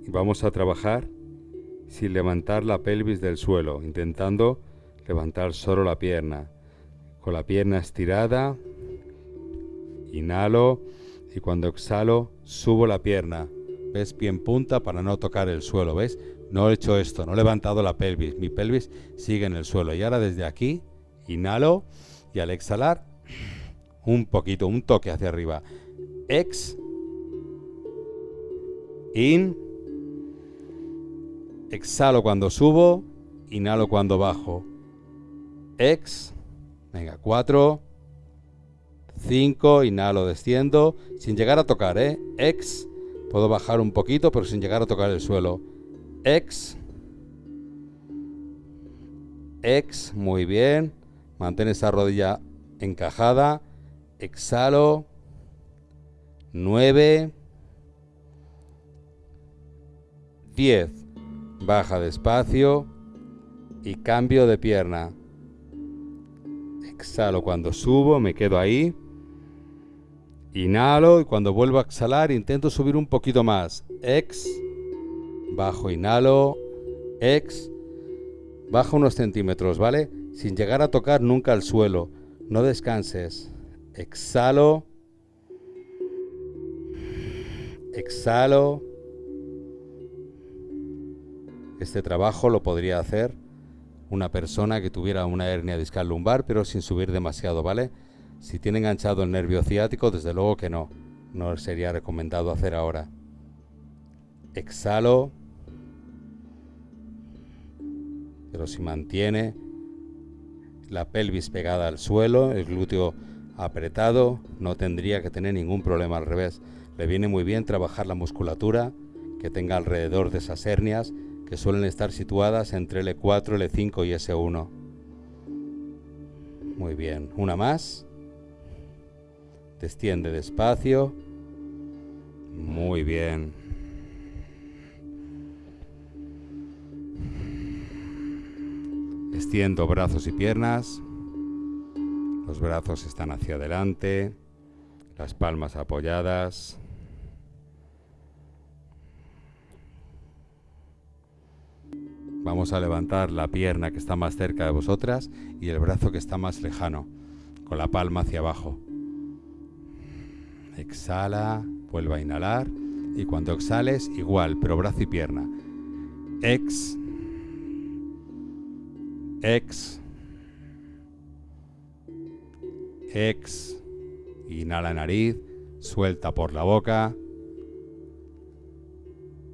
Vamos a trabajar sin levantar la pelvis del suelo, intentando levantar solo la pierna. Con la pierna estirada, inhalo y cuando exhalo subo la pierna. ¿Ves? Pie punta para no tocar el suelo, ¿ves? No he hecho esto, no he levantado la pelvis. Mi pelvis sigue en el suelo. Y ahora desde aquí, inhalo y al exhalar, un poquito, un toque hacia arriba. Ex. In. Exhalo cuando subo. Inhalo cuando bajo. Ex. Venga, cuatro. Cinco. Inhalo, desciendo. Sin llegar a tocar, ¿eh? Ex. Puedo bajar un poquito, pero sin llegar a tocar el suelo. X. Ex, muy bien. Mantén esa rodilla encajada. Exhalo. 9. 10. Baja despacio y cambio de pierna. Exhalo cuando subo, me quedo ahí. Inhalo y cuando vuelvo a exhalar intento subir un poquito más. Ex, bajo, inhalo, ex, baja unos centímetros, ¿vale? Sin llegar a tocar nunca el suelo. No descanses. Exhalo. Exhalo. Este trabajo lo podría hacer una persona que tuviera una hernia discal lumbar, pero sin subir demasiado, ¿vale? Si tiene enganchado el nervio ciático, desde luego que no. No sería recomendado hacer ahora. Exhalo. Pero si mantiene la pelvis pegada al suelo, el glúteo apretado, no tendría que tener ningún problema al revés. Le viene muy bien trabajar la musculatura que tenga alrededor de esas hernias que suelen estar situadas entre el E4, el E5 y S1. Muy bien, una más. Desciende despacio. Muy bien. Extiendo brazos y piernas. Los brazos están hacia adelante. Las palmas apoyadas. Vamos a levantar la pierna que está más cerca de vosotras y el brazo que está más lejano, con la palma hacia abajo. Exhala, vuelva a inhalar y cuando exhales igual, pero brazo y pierna. Ex, ex, ex, inhala nariz, suelta por la boca.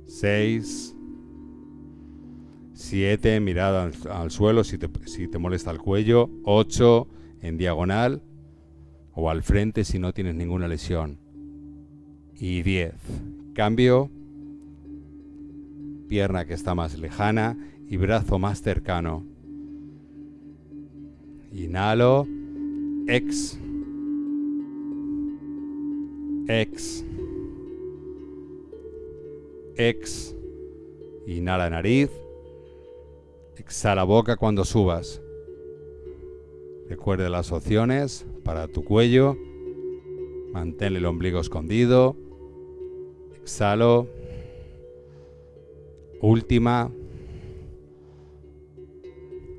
6, 7, mirada al, suelo si te, si te molesta el cuello. 8, en diagonal o al frente si no tienes ninguna lesión. Y 10. Cambio. Pierna que está más lejana y brazo más cercano. Inhalo. Ex. Ex. Ex. Inhala nariz. Exhala boca cuando subas. Recuerde las opciones para tu cuello. Mantén el ombligo escondido. Exhalo. Última.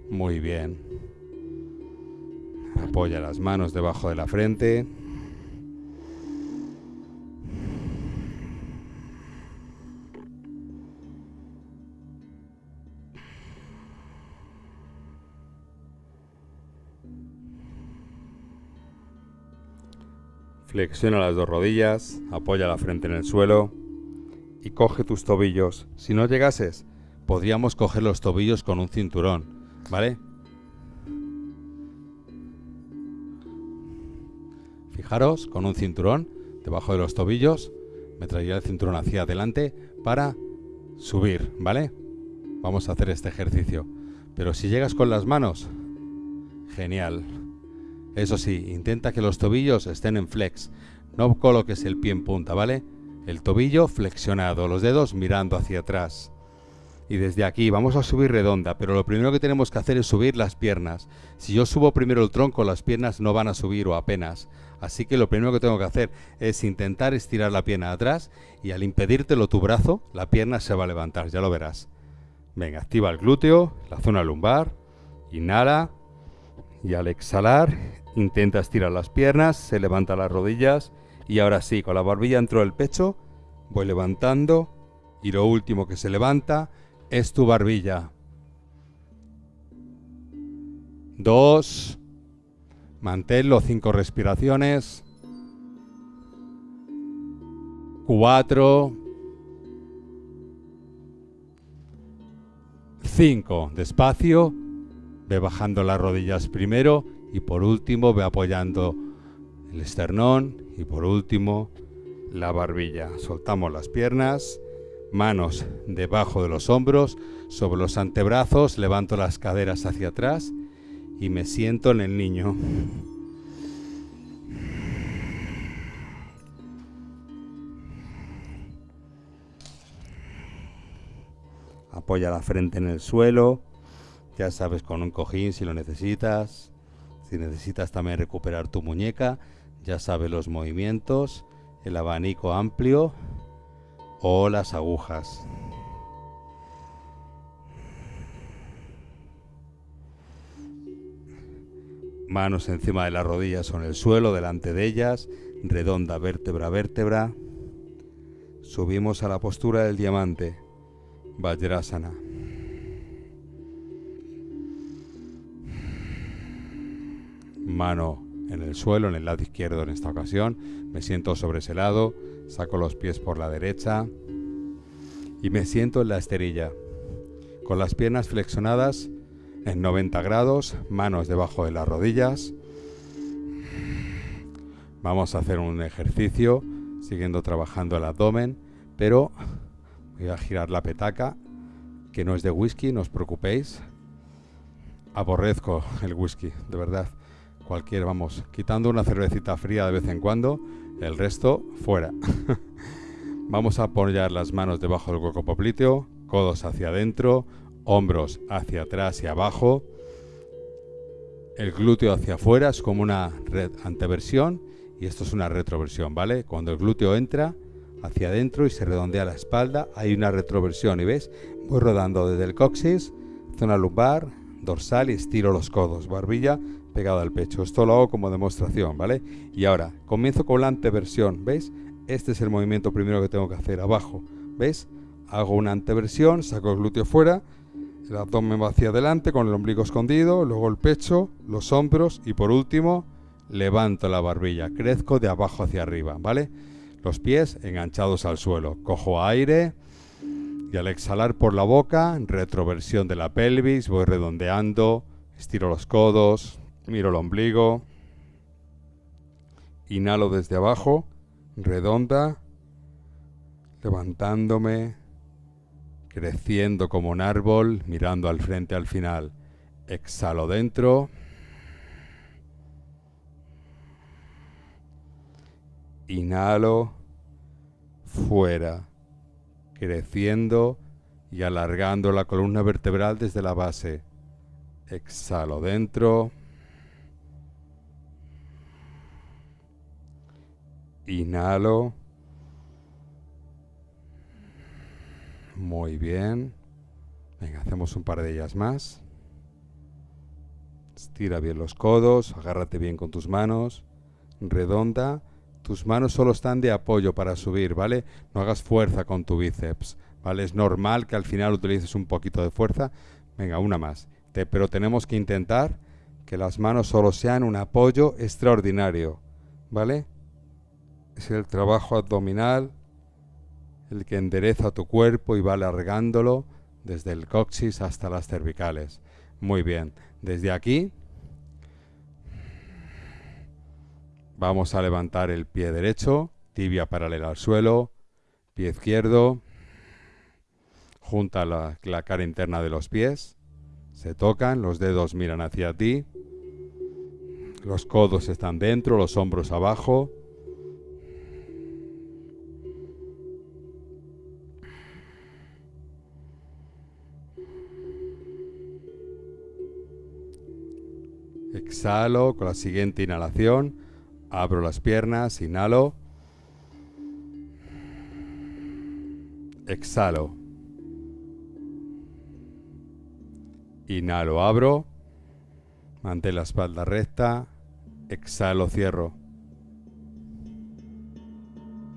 Muy bien. Apoya las manos debajo de la frente. Flexiona las dos rodillas, apoya la frente en el suelo y coge tus tobillos. Si no llegases, podríamos coger los tobillos con un cinturón, ¿vale? Fijaros, con un cinturón debajo de los tobillos, me traería el cinturón hacia adelante para subir, ¿vale? Vamos a hacer este ejercicio. Pero si llegas con las manos, genial. Eso sí, intenta que los tobillos estén en flex. No coloques el pie en punta, ¿vale? El tobillo flexionado, los dedos mirando hacia atrás. Y desde aquí vamos a subir redonda, pero lo primero que tenemos que hacer es subir las piernas. Si yo subo primero el tronco, las piernas no van a subir o apenas. Así que lo primero que tengo que hacer es intentar estirar la pierna atrás y al impedírtelo tu brazo, la pierna se va a levantar, ya lo verás. Venga, activa el glúteo, la zona lumbar, inhala y al exhalar Intenta estirar las piernas, se levanta las rodillas y ahora sí, con la barbilla dentro del pecho, voy levantando y lo último que se levanta es tu barbilla. Dos. Manténlo cinco respiraciones. Cuatro. Cinco. Despacio. Ve bajando las rodillas primero y por último ve apoyando el esternón y por último la barbilla. Soltamos las piernas, Manos debajo de los hombros, sobre los antebrazos, levanto las caderas hacia atrás y me siento en el niño. Apoya la frente en el suelo, ya sabes, con un cojín si lo necesitas. Si necesitas también recuperar tu muñeca, ya sabes los movimientos, el abanico amplio o las agujas. Manos encima de las rodillas o en el suelo, delante de ellas, redonda vértebra a vértebra. Subimos a la postura del diamante, Vajrasana. Mano en el suelo, en el lado izquierdo en esta ocasión. Me siento sobre ese lado, saco los pies por la derecha y me siento en la esterilla, con las piernas flexionadas en 90 grados, manos debajo de las rodillas. Vamos a hacer un ejercicio siguiendo trabajando el abdomen, pero voy a girar la petaca, que no es de whisky, no os preocupéis. Aborrezco el whisky, de verdad. Cualquier, vamos, quitando una cervecita fría de vez en cuando, el resto fuera. vamos a apoyar las manos debajo del hueco popliteo, codos hacia adentro, hombros hacia atrás y abajo, el glúteo hacia afuera es como una anteversión y esto es una retroversión, ¿vale? Cuando el glúteo entra hacia adentro y se redondea la espalda, hay una retroversión y ves, voy rodando desde el coxis, zona lumbar, dorsal y estiro los codos, barbilla pegada al pecho. Esto lo hago como demostración, ¿vale? Y ahora, comienzo con la anteversión, ¿veis? Este es el movimiento primero que tengo que hacer, abajo, ¿veis? Hago una anteversión, saco el glúteo fuera el abdomen va hacia adelante con el ombligo escondido, luego el pecho, los hombros y por último levanto la barbilla, crezco de abajo hacia arriba, ¿vale? Los pies enganchados al suelo, cojo aire y al exhalar por la boca, retroversión de la pelvis, voy redondeando, estiro los codos, miro el ombligo, inhalo desde abajo, redonda, levantándome, creciendo como un árbol, mirando al frente al final. Exhalo dentro. Inhalo fuera, creciendo y alargando la columna vertebral desde la base. Exhalo dentro. Inhalo. Muy bien. Venga, hacemos un par de ellas más. Estira bien los codos, agárrate bien con tus manos. Redonda. Tus manos solo están de apoyo para subir, ¿vale? No hagas fuerza con tu bíceps, ¿vale? Es normal que al final utilices un poquito de fuerza. Venga, una más. pero tenemos que intentar que las manos solo sean un apoyo extraordinario, ¿vale? Es el trabajo abdominal el que endereza tu cuerpo y va alargándolo desde el coxis hasta las cervicales. Muy bien, desde aquí vamos a levantar el pie derecho, tibia paralela al suelo, pie izquierdo, junta la, la cara interna de los pies, se tocan, los dedos miran hacia ti, los codos están dentro, los hombros abajo, Exhalo con la siguiente inhalación. Abro las piernas, inhalo. Exhalo. Inhalo, abro. Mantén la espalda recta. Exhalo, cierro.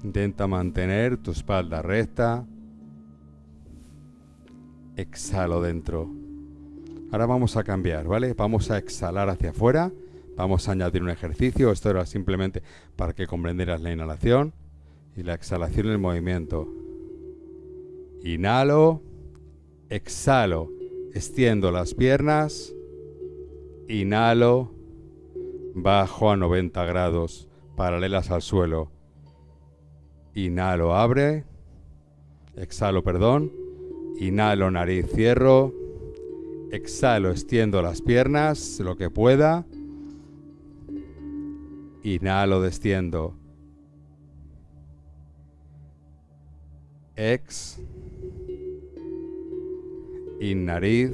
Intenta mantener tu espalda recta. Exhalo dentro. Ahora vamos a cambiar, ¿vale? Vamos a exhalar hacia afuera. Vamos a añadir un ejercicio. Esto era simplemente para que comprendieras la inhalación y la exhalación en el movimiento. Inhalo, exhalo, extiendo las piernas, inhalo, bajo a 90 grados, paralelas al suelo. Inhalo, abre, exhalo, perdón, inhalo, nariz, cierro, exhalo, extiendo las piernas, lo que pueda, inhalo, desciendo, ex, in nariz,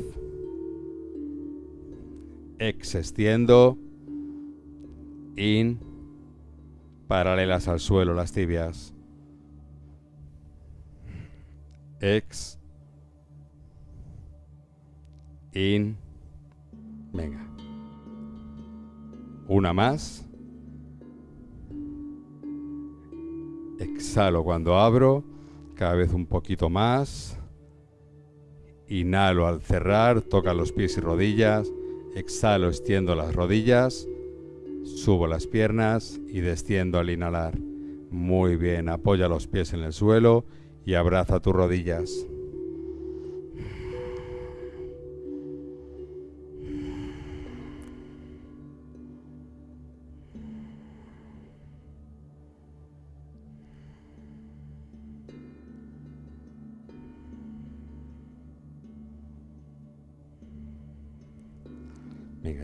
ex extiendo, in, paralelas al suelo las tibias, ex, in, venga, una más, exhalo cuando abro, cada vez un poquito más. Inhalo al cerrar, toca los pies y rodillas. Exhalo, extiendo las rodillas. Subo las piernas y desciendo al inhalar. Muy bien, apoya los pies en el suelo y abraza tus rodillas.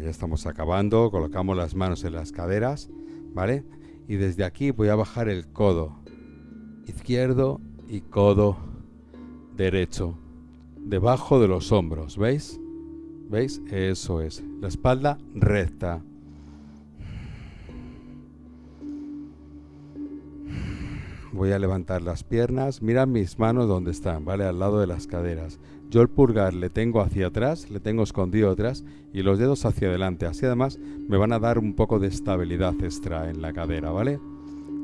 Ya estamos acabando. Colocamos las manos en las caderas, ¿vale? Y desde aquí voy a bajar el codo izquierdo y codo derecho debajo de los hombros, ¿veis? ¿Veis? Eso es. La espalda recta. Voy a levantar las piernas. Mira mis manos donde están, ¿vale? Al lado de las caderas. Yo el pulgar le tengo hacia atrás, le tengo escondido atrás y los dedos hacia adelante. Así además me van a dar un poco de estabilidad extra en la cadera, ¿vale?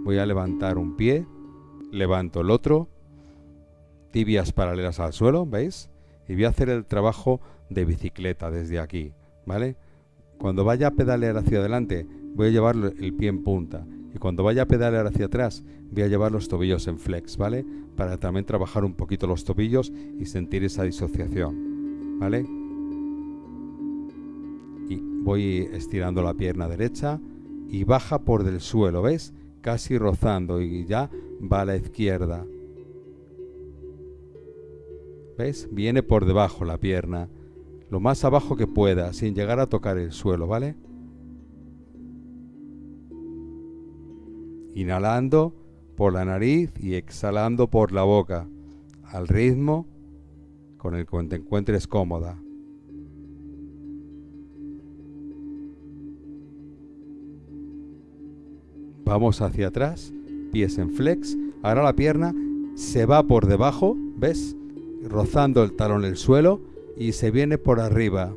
Voy a levantar un pie, levanto el otro, tibias paralelas al suelo, ¿veis? Y voy a hacer el trabajo de bicicleta desde aquí, ¿vale? Cuando vaya a pedalear hacia adelante, voy a llevar el pie en punta y cuando vaya a pedalear hacia atrás voy a llevar los tobillos en flex, ¿vale? Para también trabajar un poquito los tobillos y sentir esa disociación, ¿vale? Y voy estirando la pierna derecha y baja por del suelo, ¿ves? Casi rozando y ya va a la izquierda. ¿Ves? Viene por debajo la pierna, lo más abajo que pueda, sin llegar a tocar el suelo, ¿vale? inhalando por la nariz y exhalando por la boca, al ritmo con el que te encuentres cómoda. Vamos hacia atrás, pies en flex. Ahora la pierna se va por debajo, ¿ves? Rozando el talón el suelo y se viene por arriba.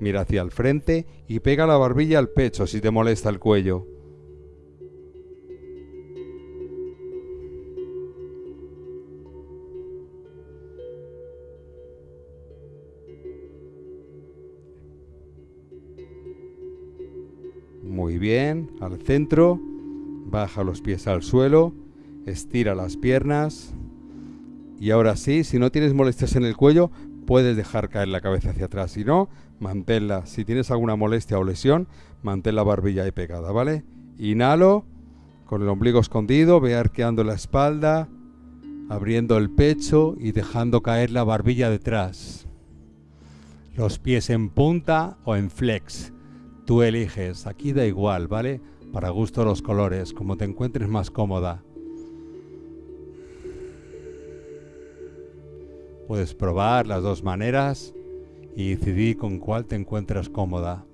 Mira hacia el frente y pega la barbilla al pecho si te molesta el cuello. Muy bien, al centro, baja los pies al suelo, estira las piernas y ahora sí, si no tienes molestias en el cuello, puedes dejar caer la cabeza hacia atrás. Si no, manténla. Si tienes alguna molestia o lesión, mantén la barbilla ahí pegada, ¿vale? Inhalo con el ombligo escondido, ve arqueando la espalda, abriendo el pecho y dejando caer la barbilla detrás. Los pies en punta o en flex. Tú eliges, aquí da igual, ¿vale? Para gusto los colores, como te encuentres más cómoda. Puedes probar las dos maneras y decidí con cuál te encuentras cómoda.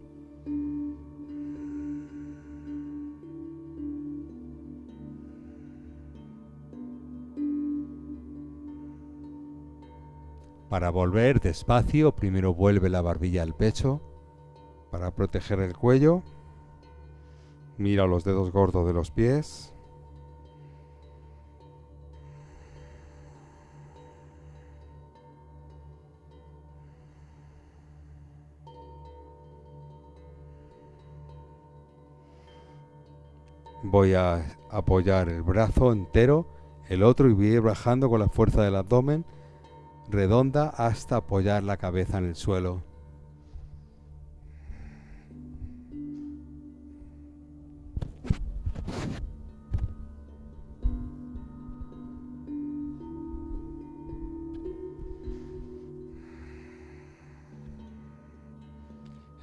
Para volver despacio, primero vuelve la barbilla al pecho para proteger el cuello. Mira los dedos gordos de los pies. Voy a apoyar el brazo entero, el otro y voy a ir bajando con la fuerza del abdomen redonda hasta apoyar la cabeza en el suelo.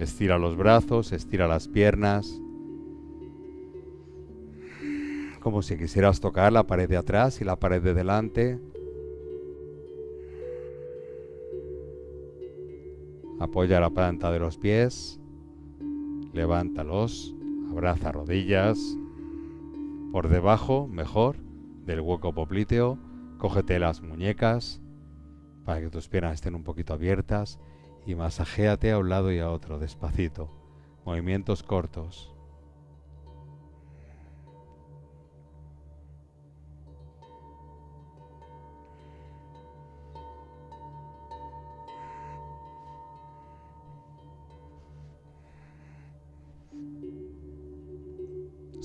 Estira los brazos, estira las piernas. Como si quisieras tocar la pared de atrás y la pared de delante. Apoya la planta de los pies. Levántalos. Abraza rodillas. Por debajo, mejor, del hueco popliteo. Cógete las muñecas para que tus piernas estén un poquito abiertas y masajéate a un lado y a otro, despacito. Movimientos cortos.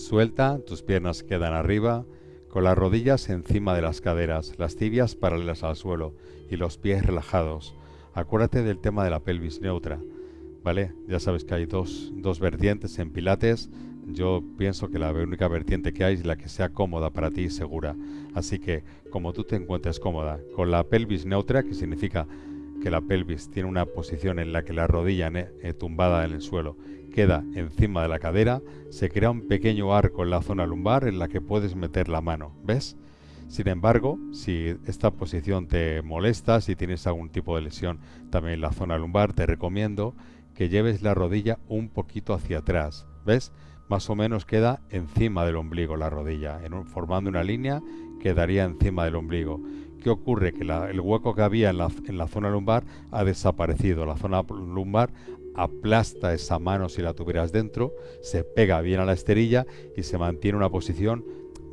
Suelta, tus piernas quedan arriba, con las rodillas encima de las caderas, las tibias paralelas al suelo y los pies relajados. Acuérdate del tema de la pelvis neutra, ¿vale? Ya sabes que hay dos, dos vertientes en pilates. Yo pienso que la única vertiente que hay es la que sea cómoda para ti y segura. Así que, como tú te encuentres cómoda, con la pelvis neutra, que significa que la pelvis tiene una posición en la que la rodilla eh, tumbada en el suelo queda encima de la cadera, se crea un pequeño arco en la zona lumbar en la que puedes meter la mano, ¿ves? Sin embargo, si esta posición te molesta, si tienes algún tipo de lesión también en la zona lumbar, te recomiendo que lleves la rodilla un poquito hacia atrás, ¿ves? Más o menos queda encima del ombligo la rodilla, formando una línea quedaría encima del ombligo. ¿Qué ocurre? Que el hueco que había en la, en la zona lumbar ha desaparecido. La zona lumbar aplasta esa mano si la tuvieras dentro, se pega bien a la esterilla y se mantiene una posición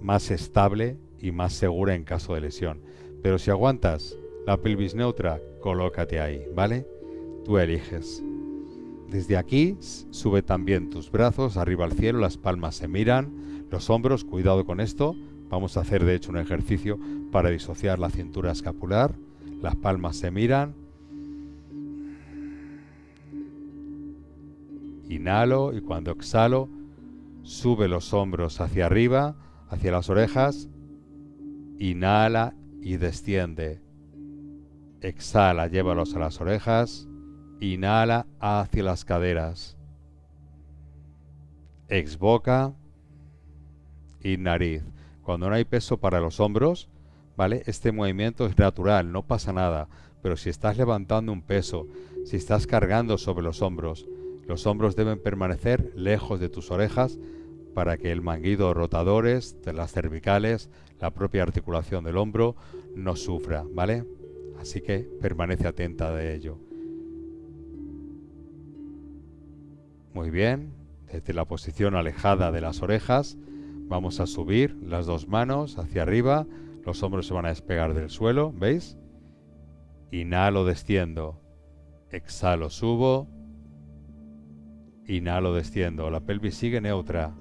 más estable y más segura en caso de lesión. Pero si aguantas la pelvis neutra, colócate ahí, ¿vale? Tú eliges. Desde aquí sube también tus brazos arriba al cielo, las palmas se miran, los hombros, cuidado con esto. Vamos a hacer de hecho un ejercicio para disociar la cintura escapular. Las palmas se miran, Inhalo y cuando exhalo, sube los hombros hacia arriba, hacia las orejas. Inhala y desciende. Exhala, llévalos a las orejas. Inhala hacia las caderas. Exboca y nariz. Cuando no hay peso para los hombros, ¿vale? Este movimiento es natural, no pasa nada. Pero si estás levantando un peso, si estás cargando sobre los hombros, los hombros deben permanecer lejos de tus orejas para que el manguido rotadores de las cervicales, la propia articulación del hombro, no sufra, ¿vale? Así que permanece atenta de ello. Muy bien, desde la posición alejada de las orejas, vamos a subir las dos manos hacia arriba, los hombros se van a despegar del suelo, ¿veis? Inhalo, desciendo, exhalo, subo, Inhalo, desciendo. La pelvis sigue neutra.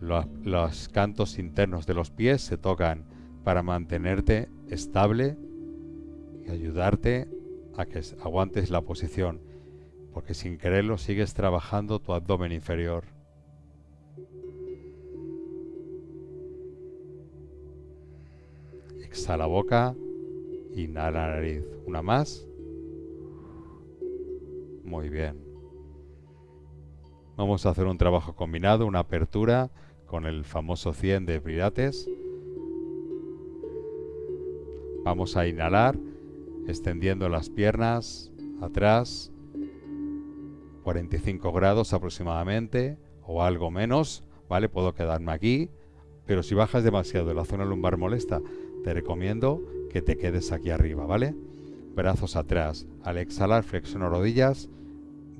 Los, cantos internos de los pies se tocan para mantenerte estable y ayudarte a que aguantes la posición, porque sin quererlo sigues trabajando tu abdomen inferior. Exhala boca, inhala nariz. Una más. Muy bien. Vamos a hacer un trabajo combinado, una apertura con el famoso 100 de Pilates. Vamos a inhalar, extendiendo las piernas atrás, 45 grados aproximadamente, o algo menos, ¿vale? Puedo quedarme aquí, pero si bajas demasiado la zona lumbar molesta, te recomiendo que te quedes aquí arriba, ¿vale? Brazos atrás. Al exhalar, flexiono rodillas,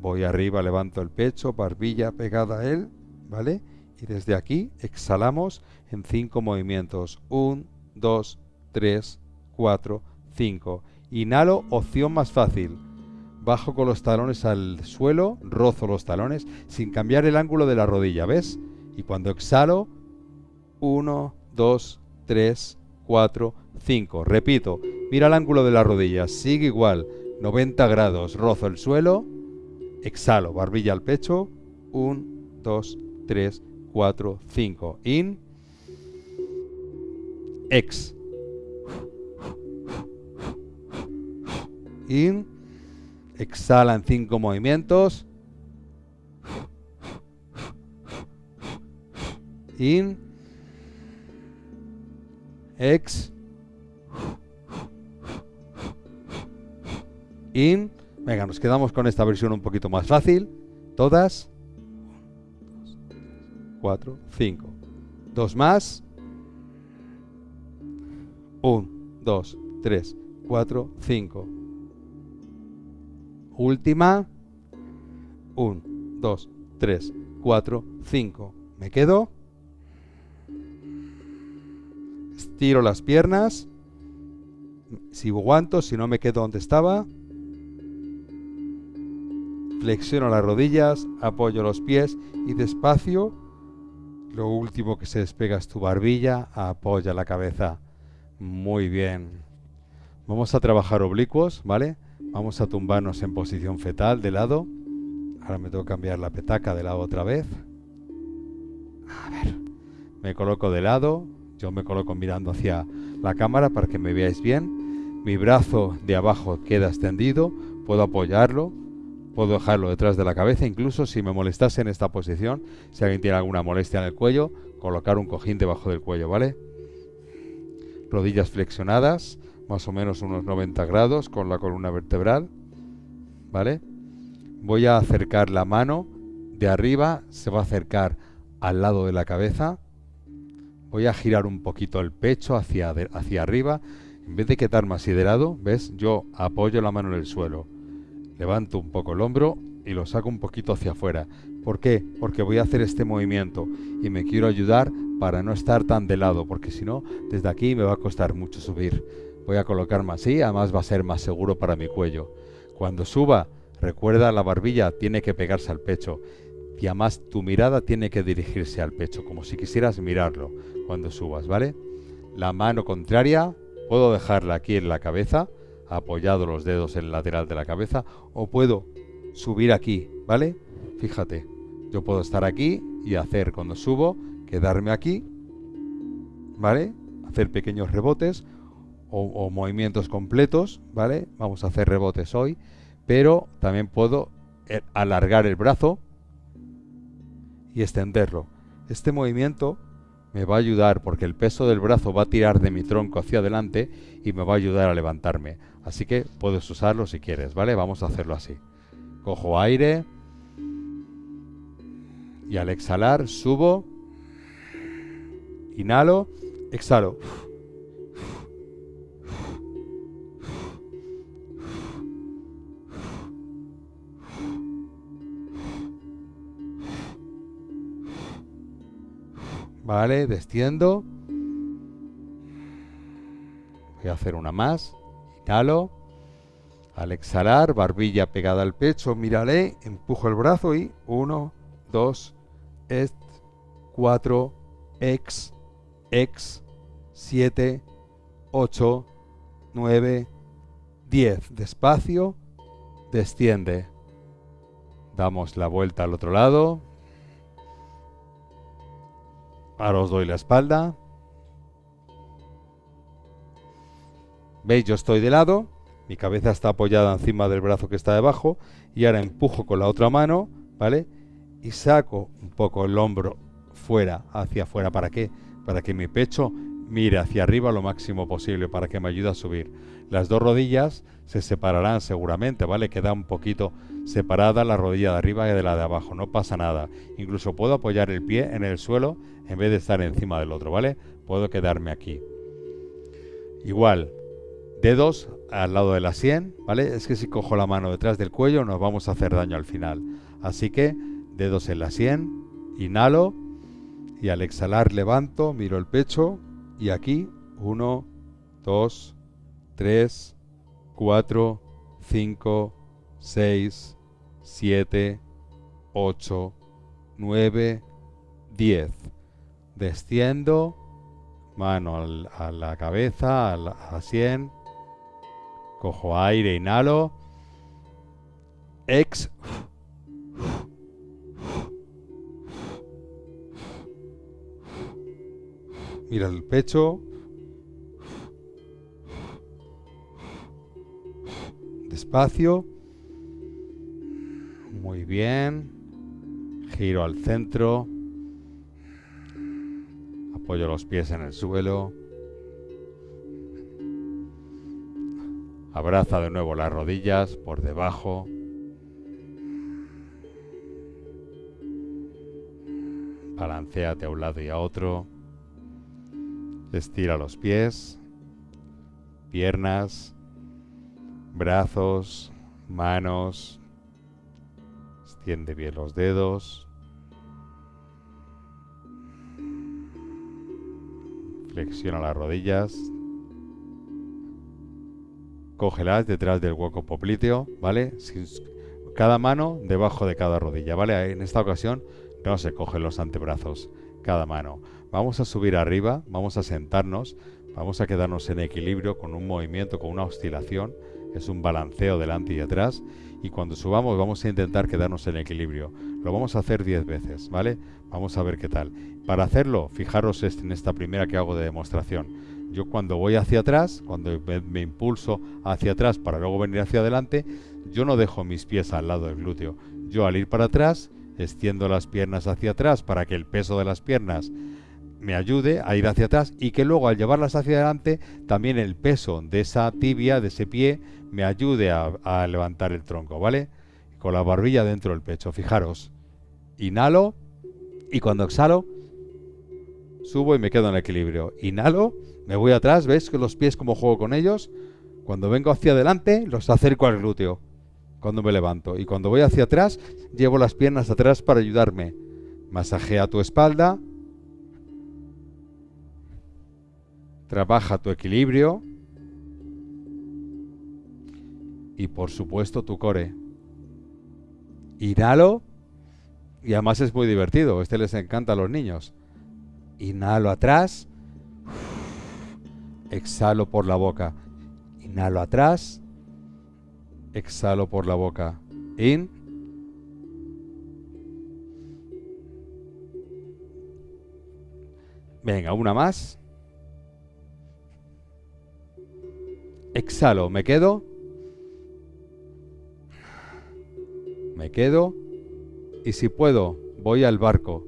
Voy arriba, levanto el pecho, barbilla pegada a él, ¿vale? Y desde aquí exhalamos en cinco movimientos. Un, dos, tres, cuatro, cinco. Inhalo, opción más fácil. Bajo con los talones al suelo, rozo los talones sin cambiar el ángulo de la rodilla, ¿ves? Y cuando exhalo, uno, dos, tres, cuatro, cinco. Repito, mira el ángulo de la rodilla, sigue igual, 90 grados, rozo el suelo Exhalo, barbilla al pecho. 1, 2, 3, 4, 5. In. Ex. In. Exhala en 5 movimientos. In. Ex. In. Venga, nos quedamos con esta versión un poquito más fácil. Todas. 4, 5. Dos más. 1, 2, 3, 4, 5. Última. 1, 2, 3, 4, 5. Me quedo. Estiro las piernas. Si aguanto, si no me quedo donde estaba. Flexiono las rodillas, apoyo los pies y despacio. Lo último que se despega es tu barbilla, apoya la cabeza. Muy bien. Vamos a trabajar oblicuos, ¿vale? Vamos a tumbarnos en posición fetal de lado. Ahora me tengo que cambiar la petaca de lado otra vez. A ver. Me coloco de lado. Yo me coloco mirando hacia la cámara para que me veáis bien. Mi brazo de abajo queda extendido. Puedo apoyarlo Puedo dejarlo detrás de la cabeza, incluso si me molestase en esta posición, si alguien tiene alguna molestia en el cuello, colocar un cojín debajo del cuello, ¿vale? Rodillas flexionadas, más o menos unos 90 grados con la columna vertebral, ¿vale? Voy a acercar la mano de arriba, se va a acercar al lado de la cabeza. Voy a girar un poquito el pecho hacia, hacia arriba. En vez de quedarme así de lado, ¿ves? Yo apoyo la mano en el suelo levanto un poco el hombro y lo saco un poquito hacia afuera. ¿Por qué? Porque voy a hacer este movimiento y me quiero ayudar para no estar tan de lado, porque si no, desde aquí me va a costar mucho subir. Voy a colocarme así, además va a ser más seguro para mi cuello. Cuando suba, recuerda la barbilla tiene que pegarse al pecho y además tu mirada tiene que dirigirse al pecho, como si quisieras mirarlo cuando subas, ¿vale? La mano contraria puedo dejarla aquí en la cabeza apoyado los dedos en el lateral de la cabeza o puedo subir aquí, ¿vale? Fíjate, yo puedo estar aquí y hacer cuando subo, quedarme aquí, ¿vale? Hacer pequeños rebotes o, movimientos completos, ¿vale? Vamos a hacer rebotes hoy, pero también puedo eh, alargar el brazo y extenderlo. Este movimiento me va a ayudar porque el peso del brazo va a tirar de mi tronco hacia adelante y me va a ayudar a levantarme. Así que puedes usarlo si quieres, ¿vale? Vamos a hacerlo así. Cojo aire y al exhalar subo, inhalo, exhalo. Vale, desciendo. Voy a hacer una más. Inhalo. Al exhalar, barbilla pegada al pecho, mírale, empujo el brazo y 1, 2, est, 4, ex, ex, 7, 8, 9, 10. Despacio, desciende. Damos la vuelta al otro lado. Ahora os doy la espalda. ¿Veis? Yo estoy de lado, mi cabeza está apoyada encima del brazo que está debajo y ahora empujo con la otra mano, ¿vale? Y saco un poco el hombro fuera, hacia afuera. ¿Para qué? Para que mi pecho mire hacia arriba lo máximo posible, para que me ayude a subir. Las dos rodillas se separarán seguramente, ¿vale? Queda un poquito separada la rodilla de arriba y de la de abajo, no pasa nada. Incluso puedo apoyar el pie en el suelo en vez de estar encima del otro, ¿vale? Puedo quedarme aquí. Igual, dedos al lado de la sien, ¿vale? Es que si cojo la mano detrás del cuello nos vamos a hacer daño al final. Así que dedos en la sien, inhalo y al exhalar levanto, miro el pecho y aquí 1, 2, 3, 4, 5, 6, 7, 8, 9, 10. Desciendo, mano a la cabeza, a la, a 100. Cojo aire, inhalo. Ex. Mira el pecho. Despacio. Muy bien. Giro al centro. Apoyo los pies en el suelo. Abraza de nuevo las rodillas por debajo. Balanceate a un lado y a otro. Estira los pies, piernas, brazos, manos. Extiende bien los dedos. Flexiona las rodillas. Cógelas detrás del hueco popliteo, ¿vale? cada mano debajo de cada rodilla, ¿vale? En esta ocasión no se cogen los antebrazos, cada mano. Vamos a subir arriba, vamos a sentarnos, vamos a quedarnos en equilibrio con un movimiento, con una oscilación. Es un balanceo delante y atrás. Y cuando subamos vamos a intentar quedarnos en equilibrio. Lo vamos a hacer 10 veces, ¿vale? Vamos a ver qué tal. Para hacerlo, fijaros en esta primera que hago de demostración. Yo cuando voy hacia atrás, cuando me, impulso hacia atrás para luego venir hacia adelante, yo no dejo mis pies al lado del glúteo. Yo al ir para atrás extiendo las piernas hacia atrás para que el peso de las piernas me ayude a ir hacia atrás y que luego al llevarlas hacia adelante también el peso de esa tibia, de ese pie, me ayude a, levantar el tronco, ¿vale? Con la barbilla dentro del pecho, fijaros. Inhalo y cuando exhalo subo y me quedo en equilibrio. Inhalo, me voy atrás, ¿ves que los pies como juego con ellos? Cuando vengo hacia adelante los acerco al glúteo cuando me levanto. Y cuando voy hacia atrás, llevo las piernas atrás para ayudarme. Masajea tu espalda. Trabaja tu equilibrio. Y por supuesto tu core. Inhalo. Y además es muy divertido. Este les encanta a los niños. Inhalo atrás. Exhalo por la boca. Inhalo atrás exhalo por la boca. In. Venga, una más. Exhalo, me quedo. Me quedo. Y si puedo, voy al barco.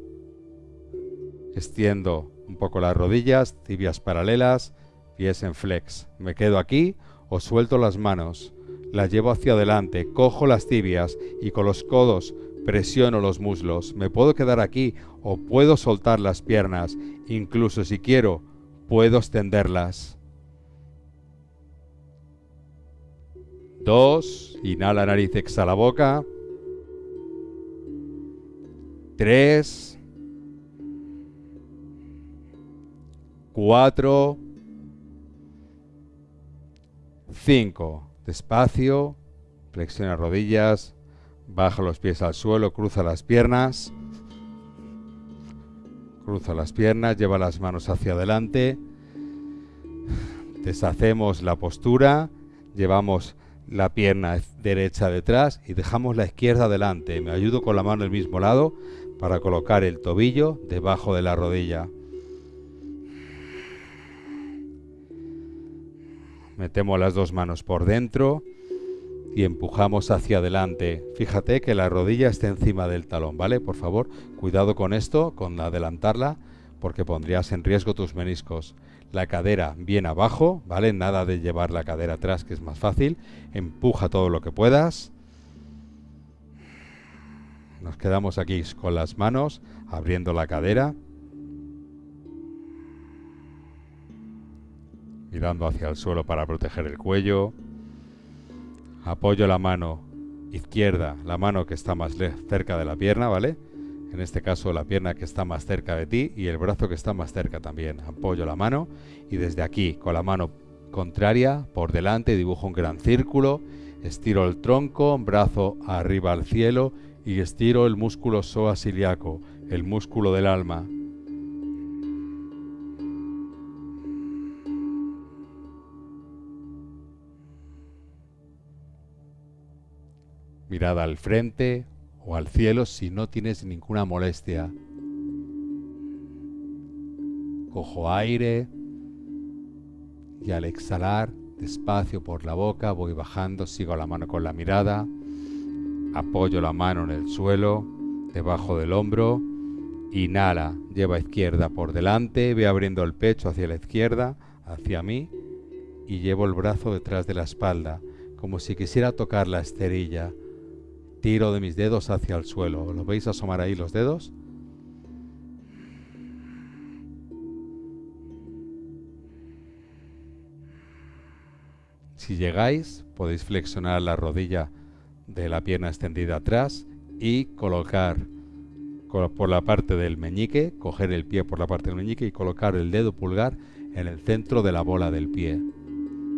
Extiendo un poco las rodillas, tibias paralelas, pies en flex. Me quedo aquí o suelto las manos la llevo hacia adelante, cojo las tibias y con los codos presiono los muslos. Me puedo quedar aquí o puedo soltar las piernas. Incluso si quiero, puedo extenderlas. Dos. Inhala nariz, exhala boca. Tres. Cuatro. Cinco. Despacio, flexiona rodillas, baja los pies al suelo, cruza las piernas. Cruza las piernas, lleva las manos hacia adelante. Deshacemos la postura, llevamos la pierna derecha detrás y dejamos la izquierda adelante. Me ayudo con la mano del mismo lado para colocar el tobillo debajo de la rodilla. Metemos las dos manos por dentro y empujamos hacia adelante. Fíjate que la rodilla esté encima del talón, ¿vale? Por favor, cuidado con esto, con adelantarla, porque pondrías en riesgo tus meniscos. La cadera bien abajo, ¿vale? Nada de llevar la cadera atrás, que es más fácil. Empuja todo lo que puedas. Nos quedamos aquí con las manos, abriendo la cadera. Mirando hacia el suelo para proteger el cuello. Apoyo la mano izquierda, la mano que está más cerca de la pierna, ¿vale? En este caso la pierna que está más cerca de ti y el brazo que está más cerca también. Apoyo la mano y desde aquí con la mano contraria por delante dibujo un gran círculo, estiro el tronco, brazo arriba al cielo y estiro el músculo psoas ilíaco, el músculo del alma. Mirada al frente o al cielo si no tienes ninguna molestia. Cojo aire y al exhalar despacio por la boca voy bajando, sigo la mano con la mirada, apoyo la mano en el suelo, debajo del hombro Inhala, lleva izquierda por delante, ve abriendo el pecho hacia la izquierda, hacia mí, y llevo el brazo detrás de la espalda, como si quisiera tocar la esterilla. Tiro de mis dedos hacia el suelo. ¿Lo veis asomar ahí los dedos? Si llegáis, podéis flexionar la rodilla de la pierna extendida atrás y colocar por la parte del meñique, coger el pie por la parte del meñique y colocar el dedo pulgar en el centro de la bola del pie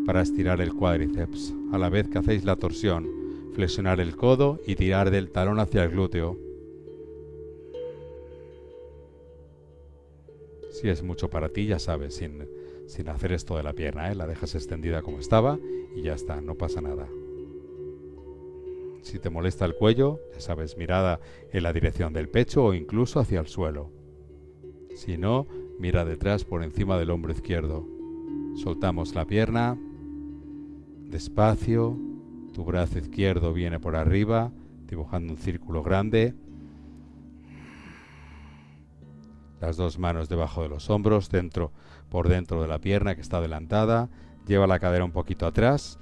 para estirar el cuádriceps, a la vez que hacéis la torsión, flexionar el codo y tirar del talón hacia el glúteo. Si es mucho para ti, ya sabes, sin, sin hacer esto de la pierna, ¿eh? la dejas extendida como estaba y ya está, no pasa nada. Si te molesta el cuello, ya sabes, mirada en la dirección del pecho o incluso hacia el suelo. Si no, mira detrás por encima del hombro izquierdo. Soltamos la pierna, despacio, tu brazo izquierdo viene por arriba, dibujando un círculo grande. Las dos manos debajo de los hombros, dentro por dentro de la pierna que está adelantada. Lleva la cadera un poquito atrás,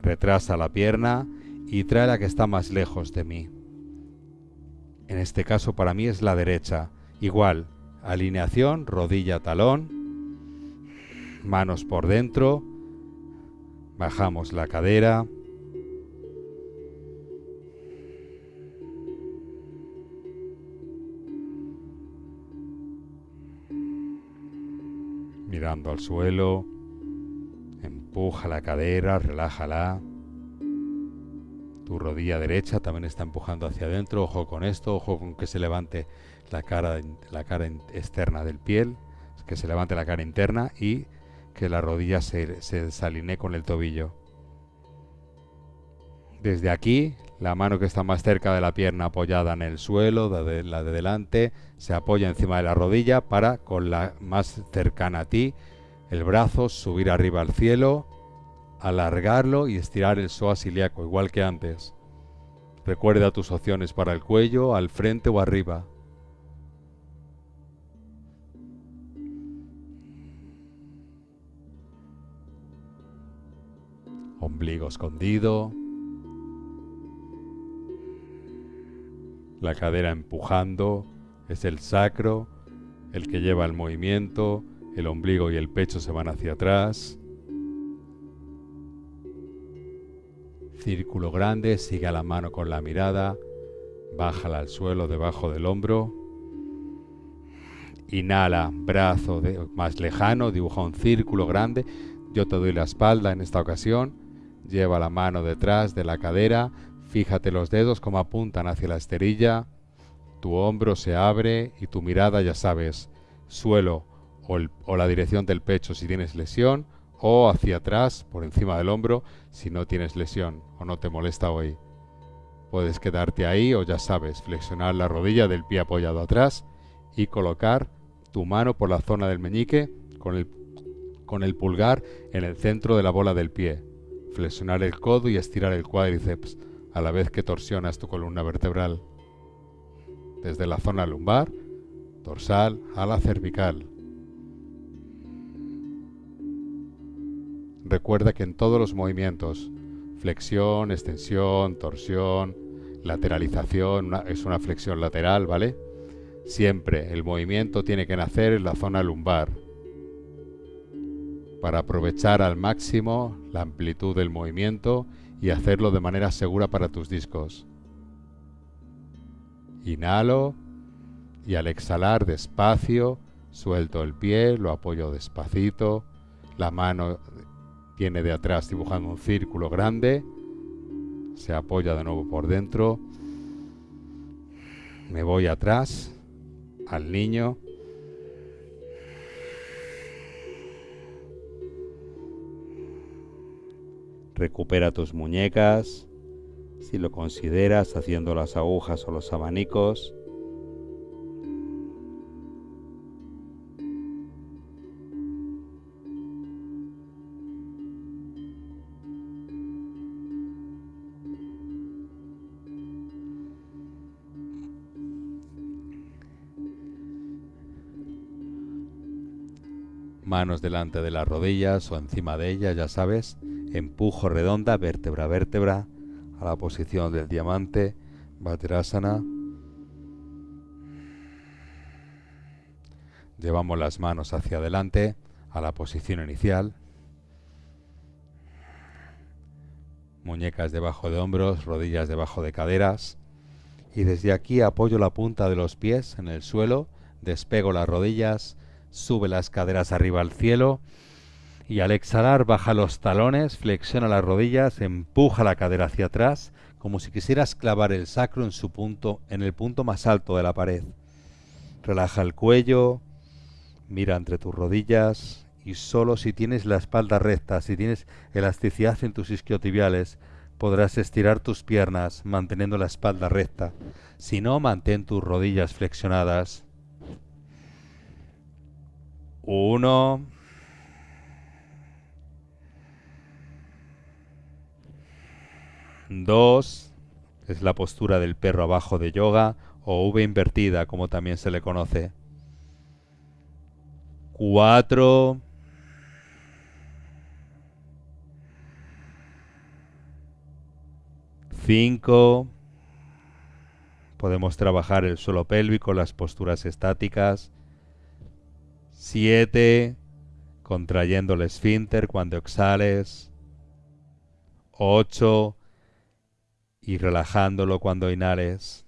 retrasa la pierna y trae la que está más lejos de mí. En este caso para mí es la derecha. Igual, alineación, rodilla, talón, manos por dentro, bajamos la cadera, mirando al suelo, empuja la cadera, relájala. Tu rodilla derecha también está empujando hacia adentro. Ojo con esto, ojo con que se levante la cara, la cara externa del piel, que se levante la cara interna y que la rodilla se, se desalinee con el tobillo. Desde aquí, la mano que está más cerca de la pierna apoyada en el suelo, la de delante, se apoya encima de la rodilla para, con la más cercana a ti, el brazo subir arriba al cielo alargarlo y estirar el psoas ilíaco, igual que antes. Recuerda tus opciones para el cuello, al frente o arriba. Ombligo escondido. La cadera empujando. Es el sacro el que lleva el movimiento. El ombligo y el pecho se van hacia atrás. Círculo grande, sigue la mano con la mirada, bájala al suelo debajo del hombro. Inhala, brazo más lejano, dibuja un círculo grande. Yo te doy la espalda en esta ocasión. Lleva la mano detrás de la cadera. Fíjate los dedos como apuntan hacia la esterilla. Tu hombro se abre y tu mirada, ya sabes, suelo o la dirección del pecho si tienes lesión o hacia atrás, por encima del hombro, si no tienes lesión o no te molesta hoy. Puedes quedarte ahí o ya sabes, flexionar la rodilla del pie apoyado atrás y colocar tu mano por la zona del meñique con el, con el pulgar en el centro de la bola del pie. Flexionar el codo y estirar el cuádriceps a la vez que torsionas tu columna vertebral. Desde la zona lumbar, dorsal a la cervical. Recuerda que en todos los movimientos, flexión, extensión, torsión, lateralización, es una flexión lateral, ¿vale? Siempre el movimiento tiene que nacer en la zona lumbar para aprovechar al máximo la amplitud del movimiento y hacerlo de manera segura para tus discos. Inhalo y al exhalar despacio suelto el pie, lo apoyo despacito, la mano Viene de atrás dibujando un círculo grande. Se apoya de nuevo por dentro. Me voy atrás al niño. Recupera tus muñecas, si lo consideras, haciendo las agujas o los abanicos. Manos delante de las rodillas o encima de ellas, ya sabes. Empujo redonda, vértebra a vértebra, a la posición del diamante, Vajrasana. Llevamos las manos hacia adelante, a la posición inicial. Muñecas debajo de hombros, rodillas debajo de caderas. Y desde aquí apoyo la punta de los pies en el suelo, despego las rodillas, sube las caderas arriba al cielo y al exhalar baja los talones, flexiona las rodillas, empuja la cadera hacia atrás, como si quisieras clavar el sacro en su punto, en el punto más alto de la pared. Relaja el cuello, mira entre tus rodillas y solo si tienes la espalda recta, si tienes elasticidad en tus isquiotibiales, podrás estirar tus piernas manteniendo la espalda recta. Si no, mantén tus rodillas flexionadas. Uno. Dos. Es la postura del perro abajo de yoga o V invertida, como también se le conoce. Cuatro. Cinco. Podemos trabajar el suelo pélvico, las posturas estáticas. 7. Contrayendo el esfínter cuando exhales. 8. Y relajándolo cuando inhales.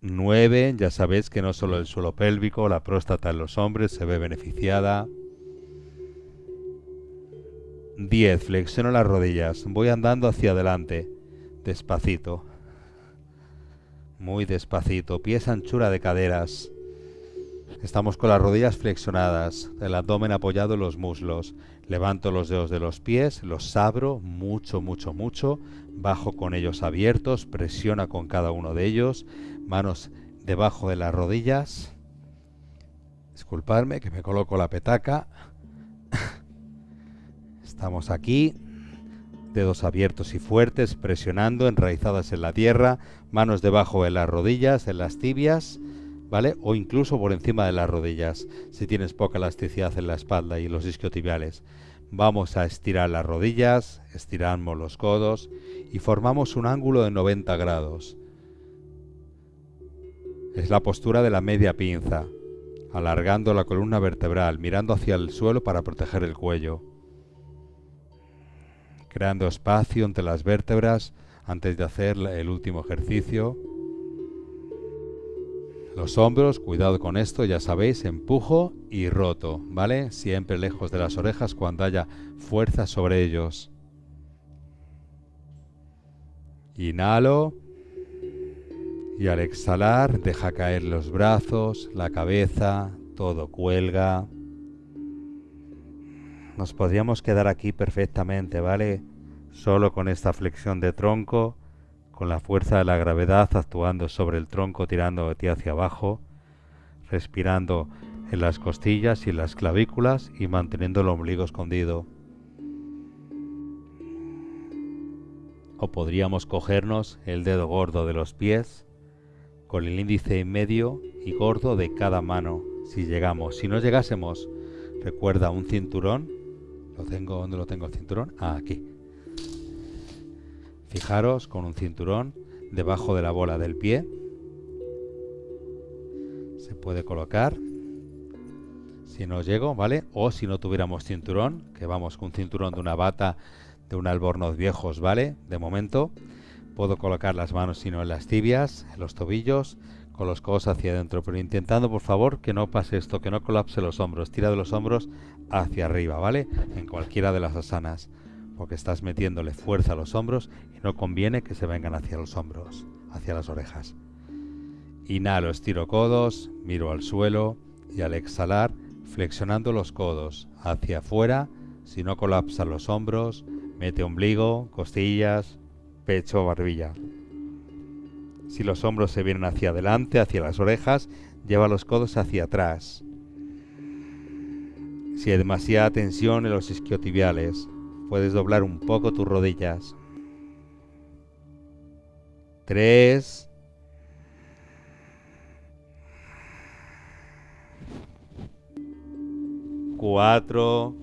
9. Ya sabéis que no solo el suelo pélvico, la próstata en los hombres se ve beneficiada. 10. Flexiono las rodillas. Voy andando hacia adelante. Despacito. Muy despacito. Pies anchura de caderas. Estamos con las rodillas flexionadas, el abdomen apoyado en los muslos. Levanto los dedos de los pies, los abro mucho, mucho, mucho. Bajo con ellos abiertos, presiona con cada uno de ellos. Manos debajo de las rodillas. Disculpadme que me coloco la petaca. Estamos aquí. Dedos abiertos y fuertes, presionando, enraizadas en la tierra. Manos debajo de las rodillas, en las tibias O incluso por encima de las rodillas, si tienes poca elasticidad en la espalda y los isquiotibiales. Vamos a estirar las rodillas, estiramos los codos y formamos un ángulo de 90 grados. Es la postura de la media pinza, alargando la columna vertebral, mirando hacia el suelo para proteger el cuello. Creando espacio entre las vértebras antes de hacer el último ejercicio. Los hombros, cuidado con esto, ya sabéis, empujo y roto, ¿vale? Siempre lejos de las orejas cuando haya fuerza sobre ellos. Inhalo y al exhalar deja caer los brazos, la cabeza, todo cuelga. Nos podríamos quedar aquí perfectamente, ¿vale? Solo con esta flexión de tronco con la fuerza de la gravedad actuando sobre el tronco tirando de ti hacia abajo, respirando en las costillas y en las clavículas y manteniendo el ombligo escondido. O podríamos cogernos el dedo gordo de los pies con el índice medio y gordo de cada mano si llegamos. Si no llegásemos, recuerda un cinturón. Lo tengo, ¿dónde lo tengo el cinturón? Ah, aquí Fijaros con un cinturón debajo de la bola del pie. Se puede colocar. Si no llego, ¿vale? O si no tuviéramos cinturón, que vamos con un cinturón de una bata de un albornoz viejos, ¿vale? De momento puedo colocar las manos sino en las tibias, en los tobillos, con los codos hacia adentro, pero intentando por favor que no pase esto, que no colapse los hombros, tira de los hombros hacia arriba, ¿vale? En cualquiera de las asanas porque estás metiéndole fuerza a los hombros no conviene que se vengan hacia los hombros, hacia las orejas. Inhalo, estiro codos, miro al suelo y al exhalar, flexionando los codos hacia afuera, si no colapsan los hombros, mete ombligo, costillas, pecho, barbilla. Si los hombros se vienen hacia adelante, hacia las orejas, lleva los codos hacia atrás. Si hay demasiada tensión en los isquiotibiales, Puedes doblar un poco tus rodillas. Tres. 4.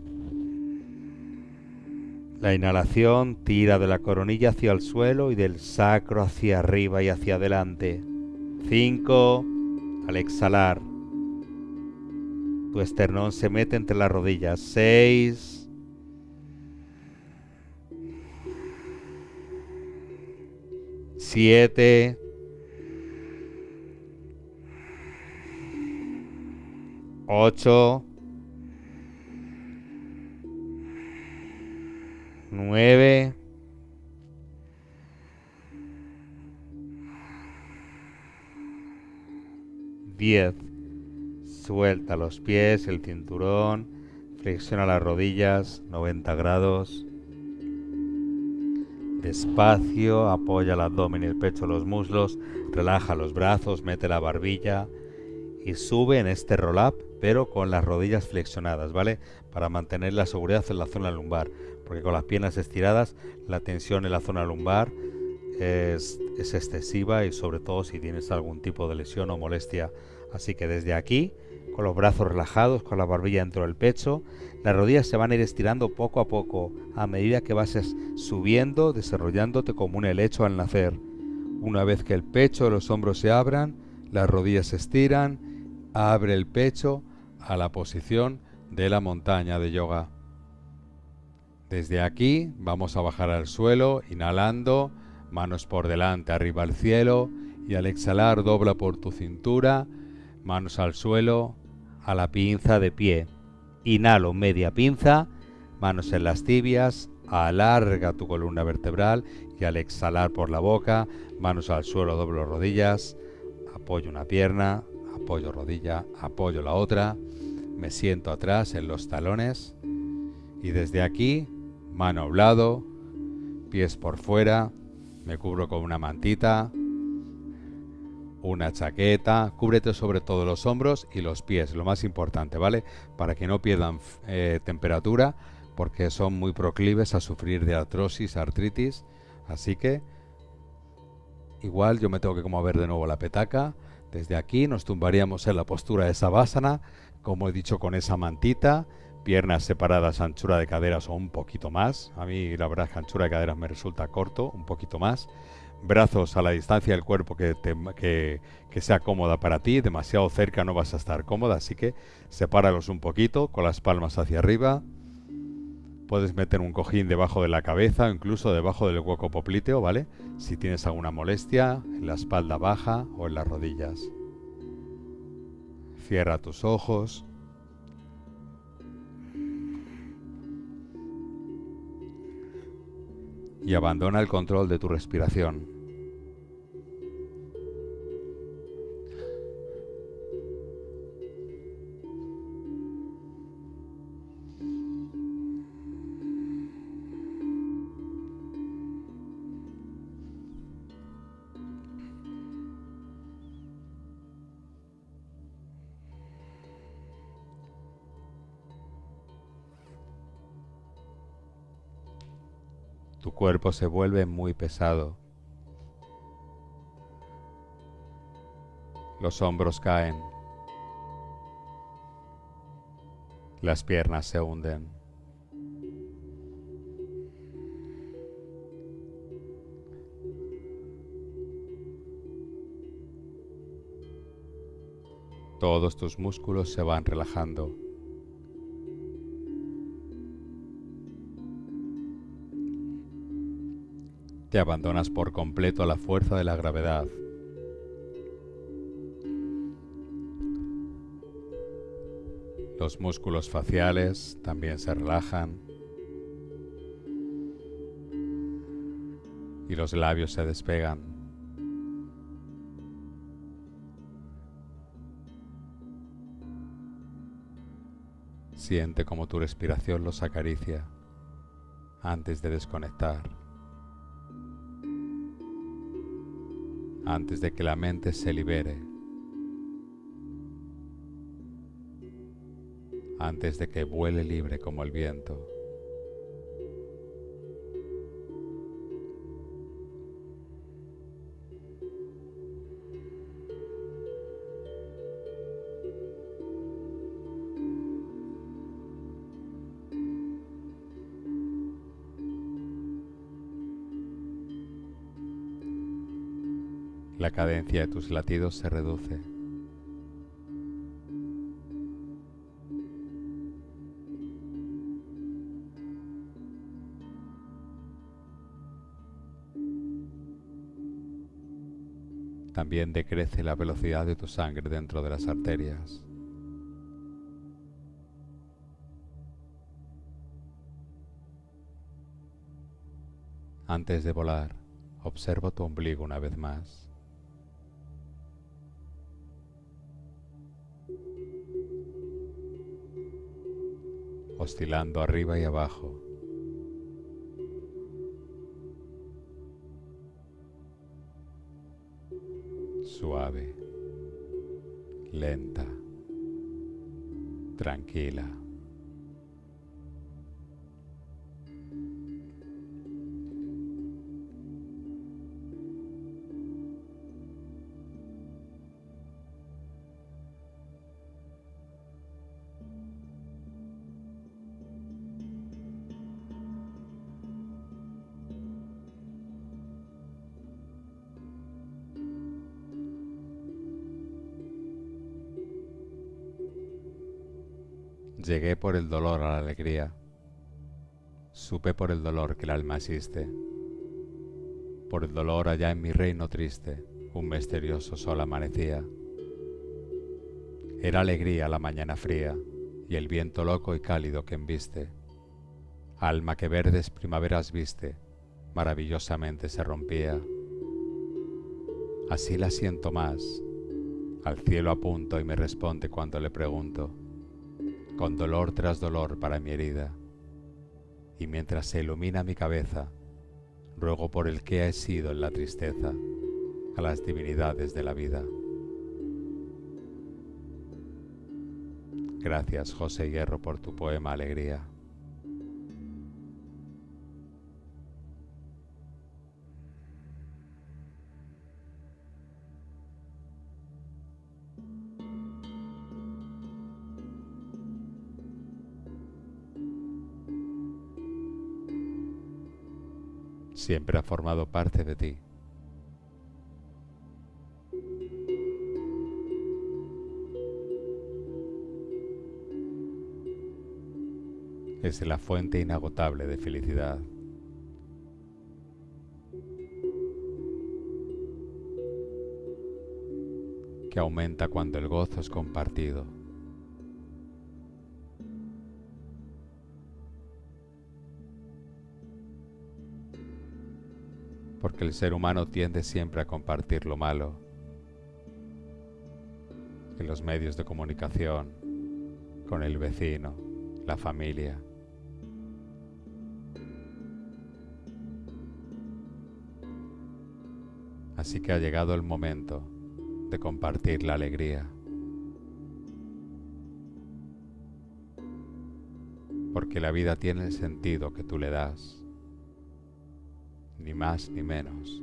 La inhalación tira de la coronilla hacia el suelo y del sacro hacia arriba y hacia adelante. 5. Al exhalar, tu esternón se mete entre las rodillas. 6. Siete. Ocho. Nueve. Diez. Suelta los pies, el cinturón, flexiona las rodillas, 90 grados. Despacio, apoya el abdomen y el pecho, los muslos, relaja los brazos, mete la barbilla y sube en este roll-up, pero con las rodillas flexionadas, ¿vale? Para mantener la seguridad en la zona lumbar, porque con las piernas estiradas la tensión en la zona lumbar es, es excesiva y sobre todo si tienes algún tipo de lesión o molestia. Así que desde aquí con los brazos relajados, con la barbilla dentro del pecho. Las rodillas se van a ir estirando poco a poco a medida que vas subiendo, desarrollándote como un helecho al nacer. Una vez que el pecho y los hombros se abran, las rodillas se estiran, abre el pecho a la posición de la montaña de yoga. Desde aquí vamos a bajar al suelo, inhalando, manos por delante, arriba al cielo, y al exhalar dobla por tu cintura, manos al suelo, a la pinza de pie. Inhalo media pinza, manos en las tibias, alarga tu columna vertebral y al exhalar por la boca, manos al suelo, doblo rodillas, apoyo una pierna, apoyo rodilla, apoyo la otra, me siento atrás en los talones y desde aquí, mano a un lado, pies por fuera, me cubro con una mantita, una chaqueta, cúbrete sobre todo los hombros y los pies, lo más importante, ¿vale? Para que no pierdan eh, temperatura, porque son muy proclives a sufrir de artrosis, artritis, así que igual yo me tengo que mover de nuevo la petaca, desde aquí nos tumbaríamos en la postura de Savasana, como he dicho con esa mantita, piernas separadas, anchura de caderas o un poquito más, a mí la verdad es que anchura de caderas me resulta corto, un poquito más, brazos a la distancia del cuerpo que, que, sea cómoda para ti, demasiado cerca no vas a estar cómoda, así que sepáralos un poquito con las palmas hacia arriba. Puedes meter un cojín debajo de la cabeza o incluso debajo del hueco popliteo, ¿vale? Si tienes alguna molestia en la espalda baja o en las rodillas. Cierra tus ojos. Y abandona el control de tu respiración. Cuerpo se vuelve muy pesado. Los hombros caen. Las piernas se hunden. Todos tus músculos se van relajando. Te abandonas por completo a la fuerza de la gravedad. Los músculos faciales también se relajan y los labios se despegan. Siente como tu respiración los acaricia antes de desconectar. Antes de que la mente se libere, antes de que vuele libre como el viento. La cadencia de tus latidos se reduce. También decrece la velocidad de tu sangre dentro de las arterias. Antes de volar, observo tu ombligo una vez más. Oscilando arriba y abajo. Suave, lenta, tranquila. Por el dolor a la alegría. Supe por el dolor que el alma existe. Por el dolor allá en mi reino triste, un misterioso sol amanecía. Era alegría la mañana fría y el viento loco y cálido que embiste. Alma que verdes primaveras viste, maravillosamente se rompía. Así la siento más. Al cielo apunto y me responde cuando le pregunto con dolor tras dolor para mi herida, y mientras se ilumina mi cabeza, ruego por el que he sido en la tristeza a las divinidades de la vida. Gracias, José Hierro, por tu poema Alegría. Siempre ha formado parte de ti. Es la fuente inagotable de felicidad. que aumenta cuando el gozo es compartido. Porque el ser humano tiende siempre a compartir lo malo, en los medios de comunicación, con el vecino, la familia. Así que ha llegado el momento de compartir la alegría. Porque la vida tiene el sentido que tú le das ni más ni menos.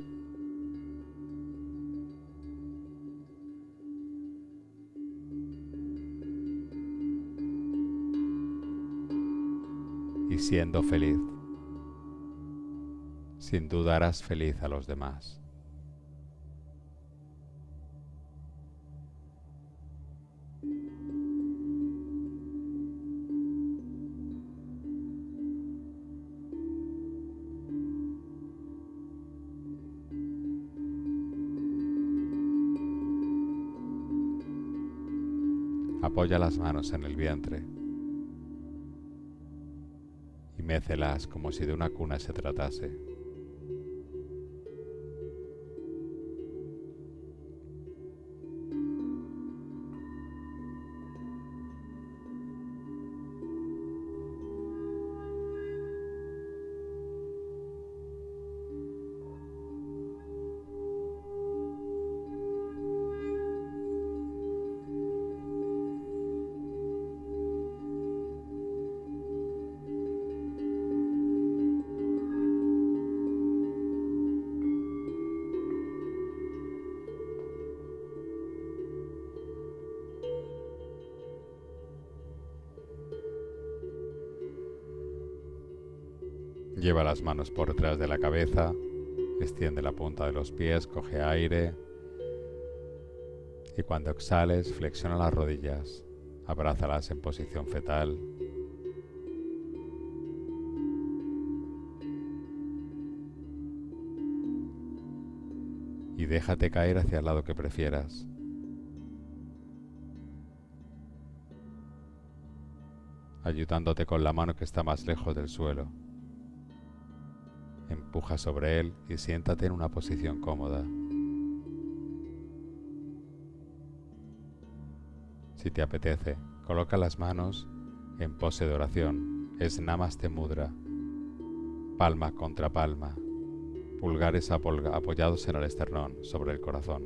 Y siendo feliz, sin duda harás feliz a los demás. Apoya las manos en el vientre y mécelas como si de una cuna se tratase. Las manos por detrás de la cabeza, extiende la punta de los pies, coge aire Y cuando exhales, flexiona las rodillas, abrázalas en posición fetal. Y déjate caer hacia el lado que prefieras. ayudándote con la mano que está más lejos del suelo. Empuja sobre él y siéntate en una posición cómoda. Si te apetece, coloca las manos en pose de oración. Es Namaste Mudra. Palma contra palma. Pulgares apoyados en el esternón, sobre el corazón.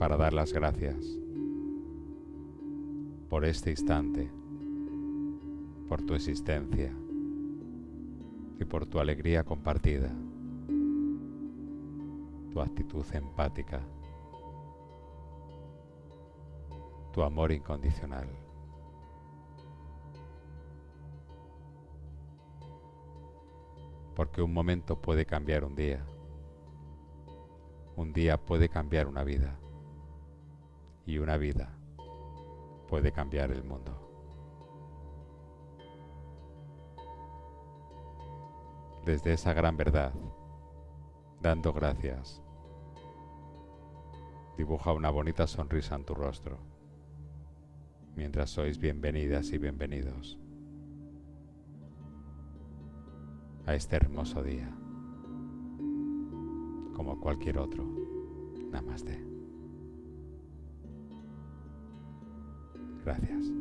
Para dar las gracias por este instante, por tu existencia y por tu alegría compartida, tu actitud empática, tu amor incondicional. Porque un momento puede cambiar un día. Un día puede cambiar una vida. Y una vida puede cambiar el mundo. Desde esa gran verdad, dando gracias, dibuja una bonita sonrisa en tu rostro, mientras sois bienvenidas y bienvenidos a este hermoso día, como cualquier otro. Namaste. Gracias.